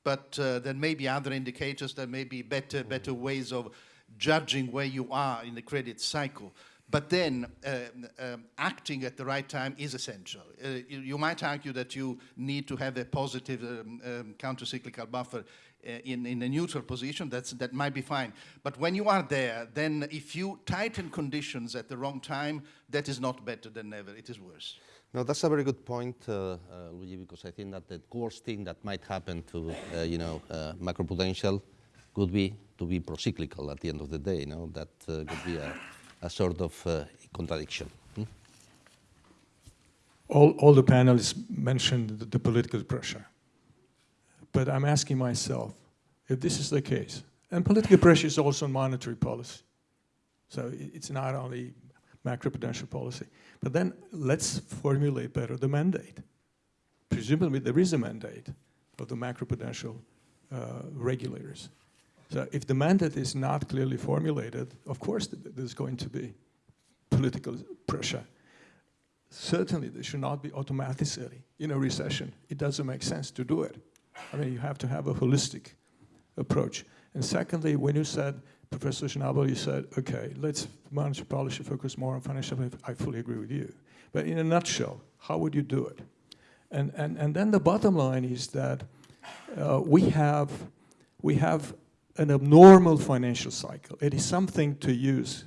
but uh, there may be other indicators, there may be better, better ways of judging where you are in the credit cycle. But then uh, um, acting at the right time is essential. Uh, you, you, might argue that you need to have a positive um, um, counter-cyclical buffer in, in a neutral position, that's, that might be fine. But when you are there, then if you tighten conditions at the wrong time, that is not better than never, it is worse. No, that's a very good point, uh, uh, Luigi, because I think that the worst thing that might happen to, uh, you know, uh, macroprudential could be to be procyclical at the end of the day, you know, that uh, could be a, a sort of uh, contradiction. Hmm? All, all the panelists mentioned the, the political pressure. But I'm asking myself, if this is the case, and political pressure is also monetary policy. So it's not only macroprudential policy. But then let's formulate better the mandate. Presumably there is a mandate of the macroprudential uh, regulators. So if the mandate is not clearly formulated, of course there's going to be political pressure. Certainly there should not be automatically in a recession. It doesn't make sense to do it. I mean, you have to have a holistic approach. And secondly, when you said, Professor Schnabel, you said, okay, let's monetary policy focus more on financial, I fully agree with you. But in a nutshell, how would you do it? And, and, and then the bottom line is that uh, we, have, we have an abnormal financial cycle. It is something to use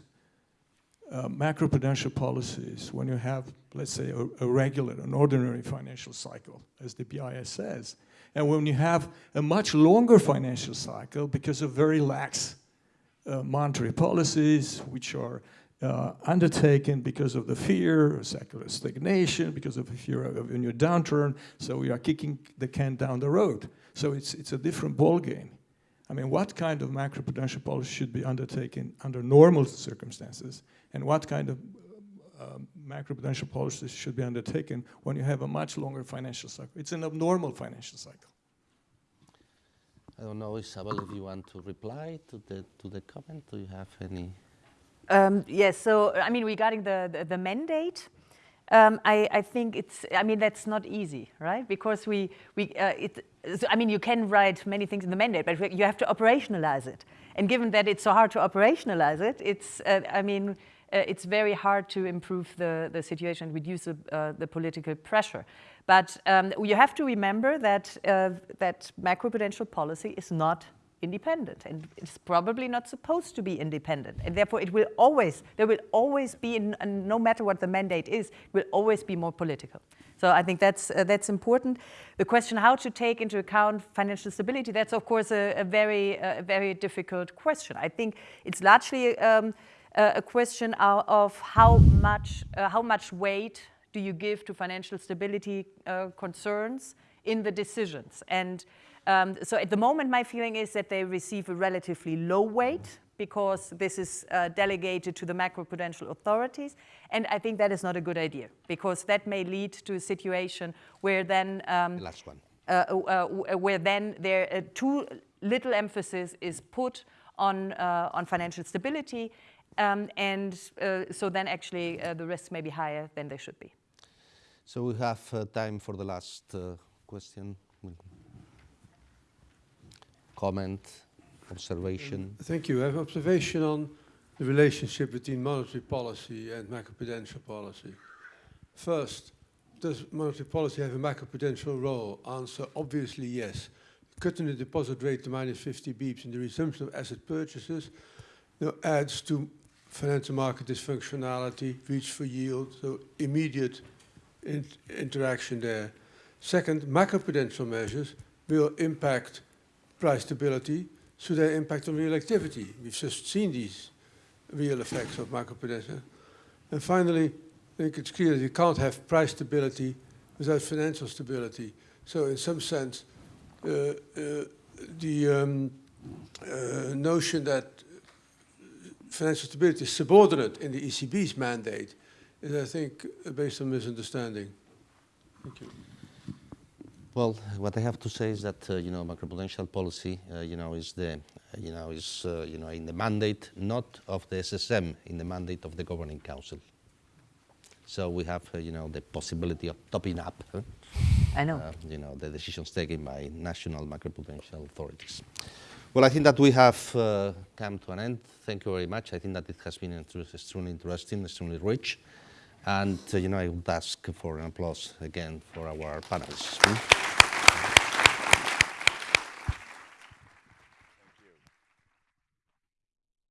uh, macroprudential policies when you have, let's say, a, a, regular, an ordinary financial cycle, as the BIS says, and when you have a much longer financial cycle because of very lax uh, monetary policies, which are uh, undertaken because of the fear of secular stagnation, because of fear of a new downturn, so we are kicking the can down the road. So it's, it's a different ballgame. I mean, what kind of macroprudential policy should be undertaken under normal circumstances, and what kind of uh, macroprudential policies should be undertaken when you have a much longer financial cycle. It's an abnormal financial cycle. I don't know, Isabel, if you want to reply to the, to the comment. Do you have any? Um, yes, so, I mean, regarding the, the, the mandate, um, I, I, think it's, I mean, that's not easy, right? Because we, we uh, it, so, I mean, you can write many things in the mandate, but you have to operationalize it. And given that it's so hard to operationalize it, it's, uh, I mean, it's very hard to improve the, the situation, and reduce the, uh, the political pressure. But um, you have to remember that, uh, that macroprudential policy is not independent and it's probably not supposed to be independent. And therefore it will always there will always be no matter what the mandate is it will always be more political. So i think that's uh, that's important. The question how to take into account financial stability that's of course a, a very uh, very difficult question. I think it's largely um, a question of how much, uh, how much weight do you give to financial stability uh, concerns in the decisions. And um, so at the moment, my feeling is that they receive a relatively low weight because this is uh, delegated to the macroprudential authorities. And I think that is not a good idea because that may lead to a situation where then um, the last one. Uh, uh, where then there uh, too little emphasis is put on, on financial stability um, and uh, so then actually uh, the risks may be higher than they should be. So we have uh, time for the last uh, question. Comment, observation. Thank you. I have observation on the relationship between monetary policy and macroprudential policy. First, does monetary policy have a macroprudential role? Answer, obviously yes. Cutting the deposit rate to minus 50 beeps and the resumption of asset purchases you know, adds to financial market dysfunctionality, reach for yield, so immediate in interaction there. Second, macroprudential measures will impact price stability, so they impact on real activity. We've just seen these real effects of macroprudential. And finally, I think it's clear that you can't have price stability without financial stability. So in some sense, uh, uh, the um, uh, notion that financial stability is subordinate in the ECB's mandate is, I think, based on misunderstanding. Thank you. Well, what I have to say is that uh, you know macroprudential policy, uh, you know, is the uh, you know is uh, you know in the mandate not of the SSM, in the mandate of the governing council. So we have uh, you know the possibility of topping up. huh, I know. uh, you know the decisions taken by national macroprudential authorities. Well, I think that we have uh, come to an end. Thank you very much. I think that it has been extremely interesting, extremely rich, and uh, you know I would ask for an applause again for our panelists. hmm?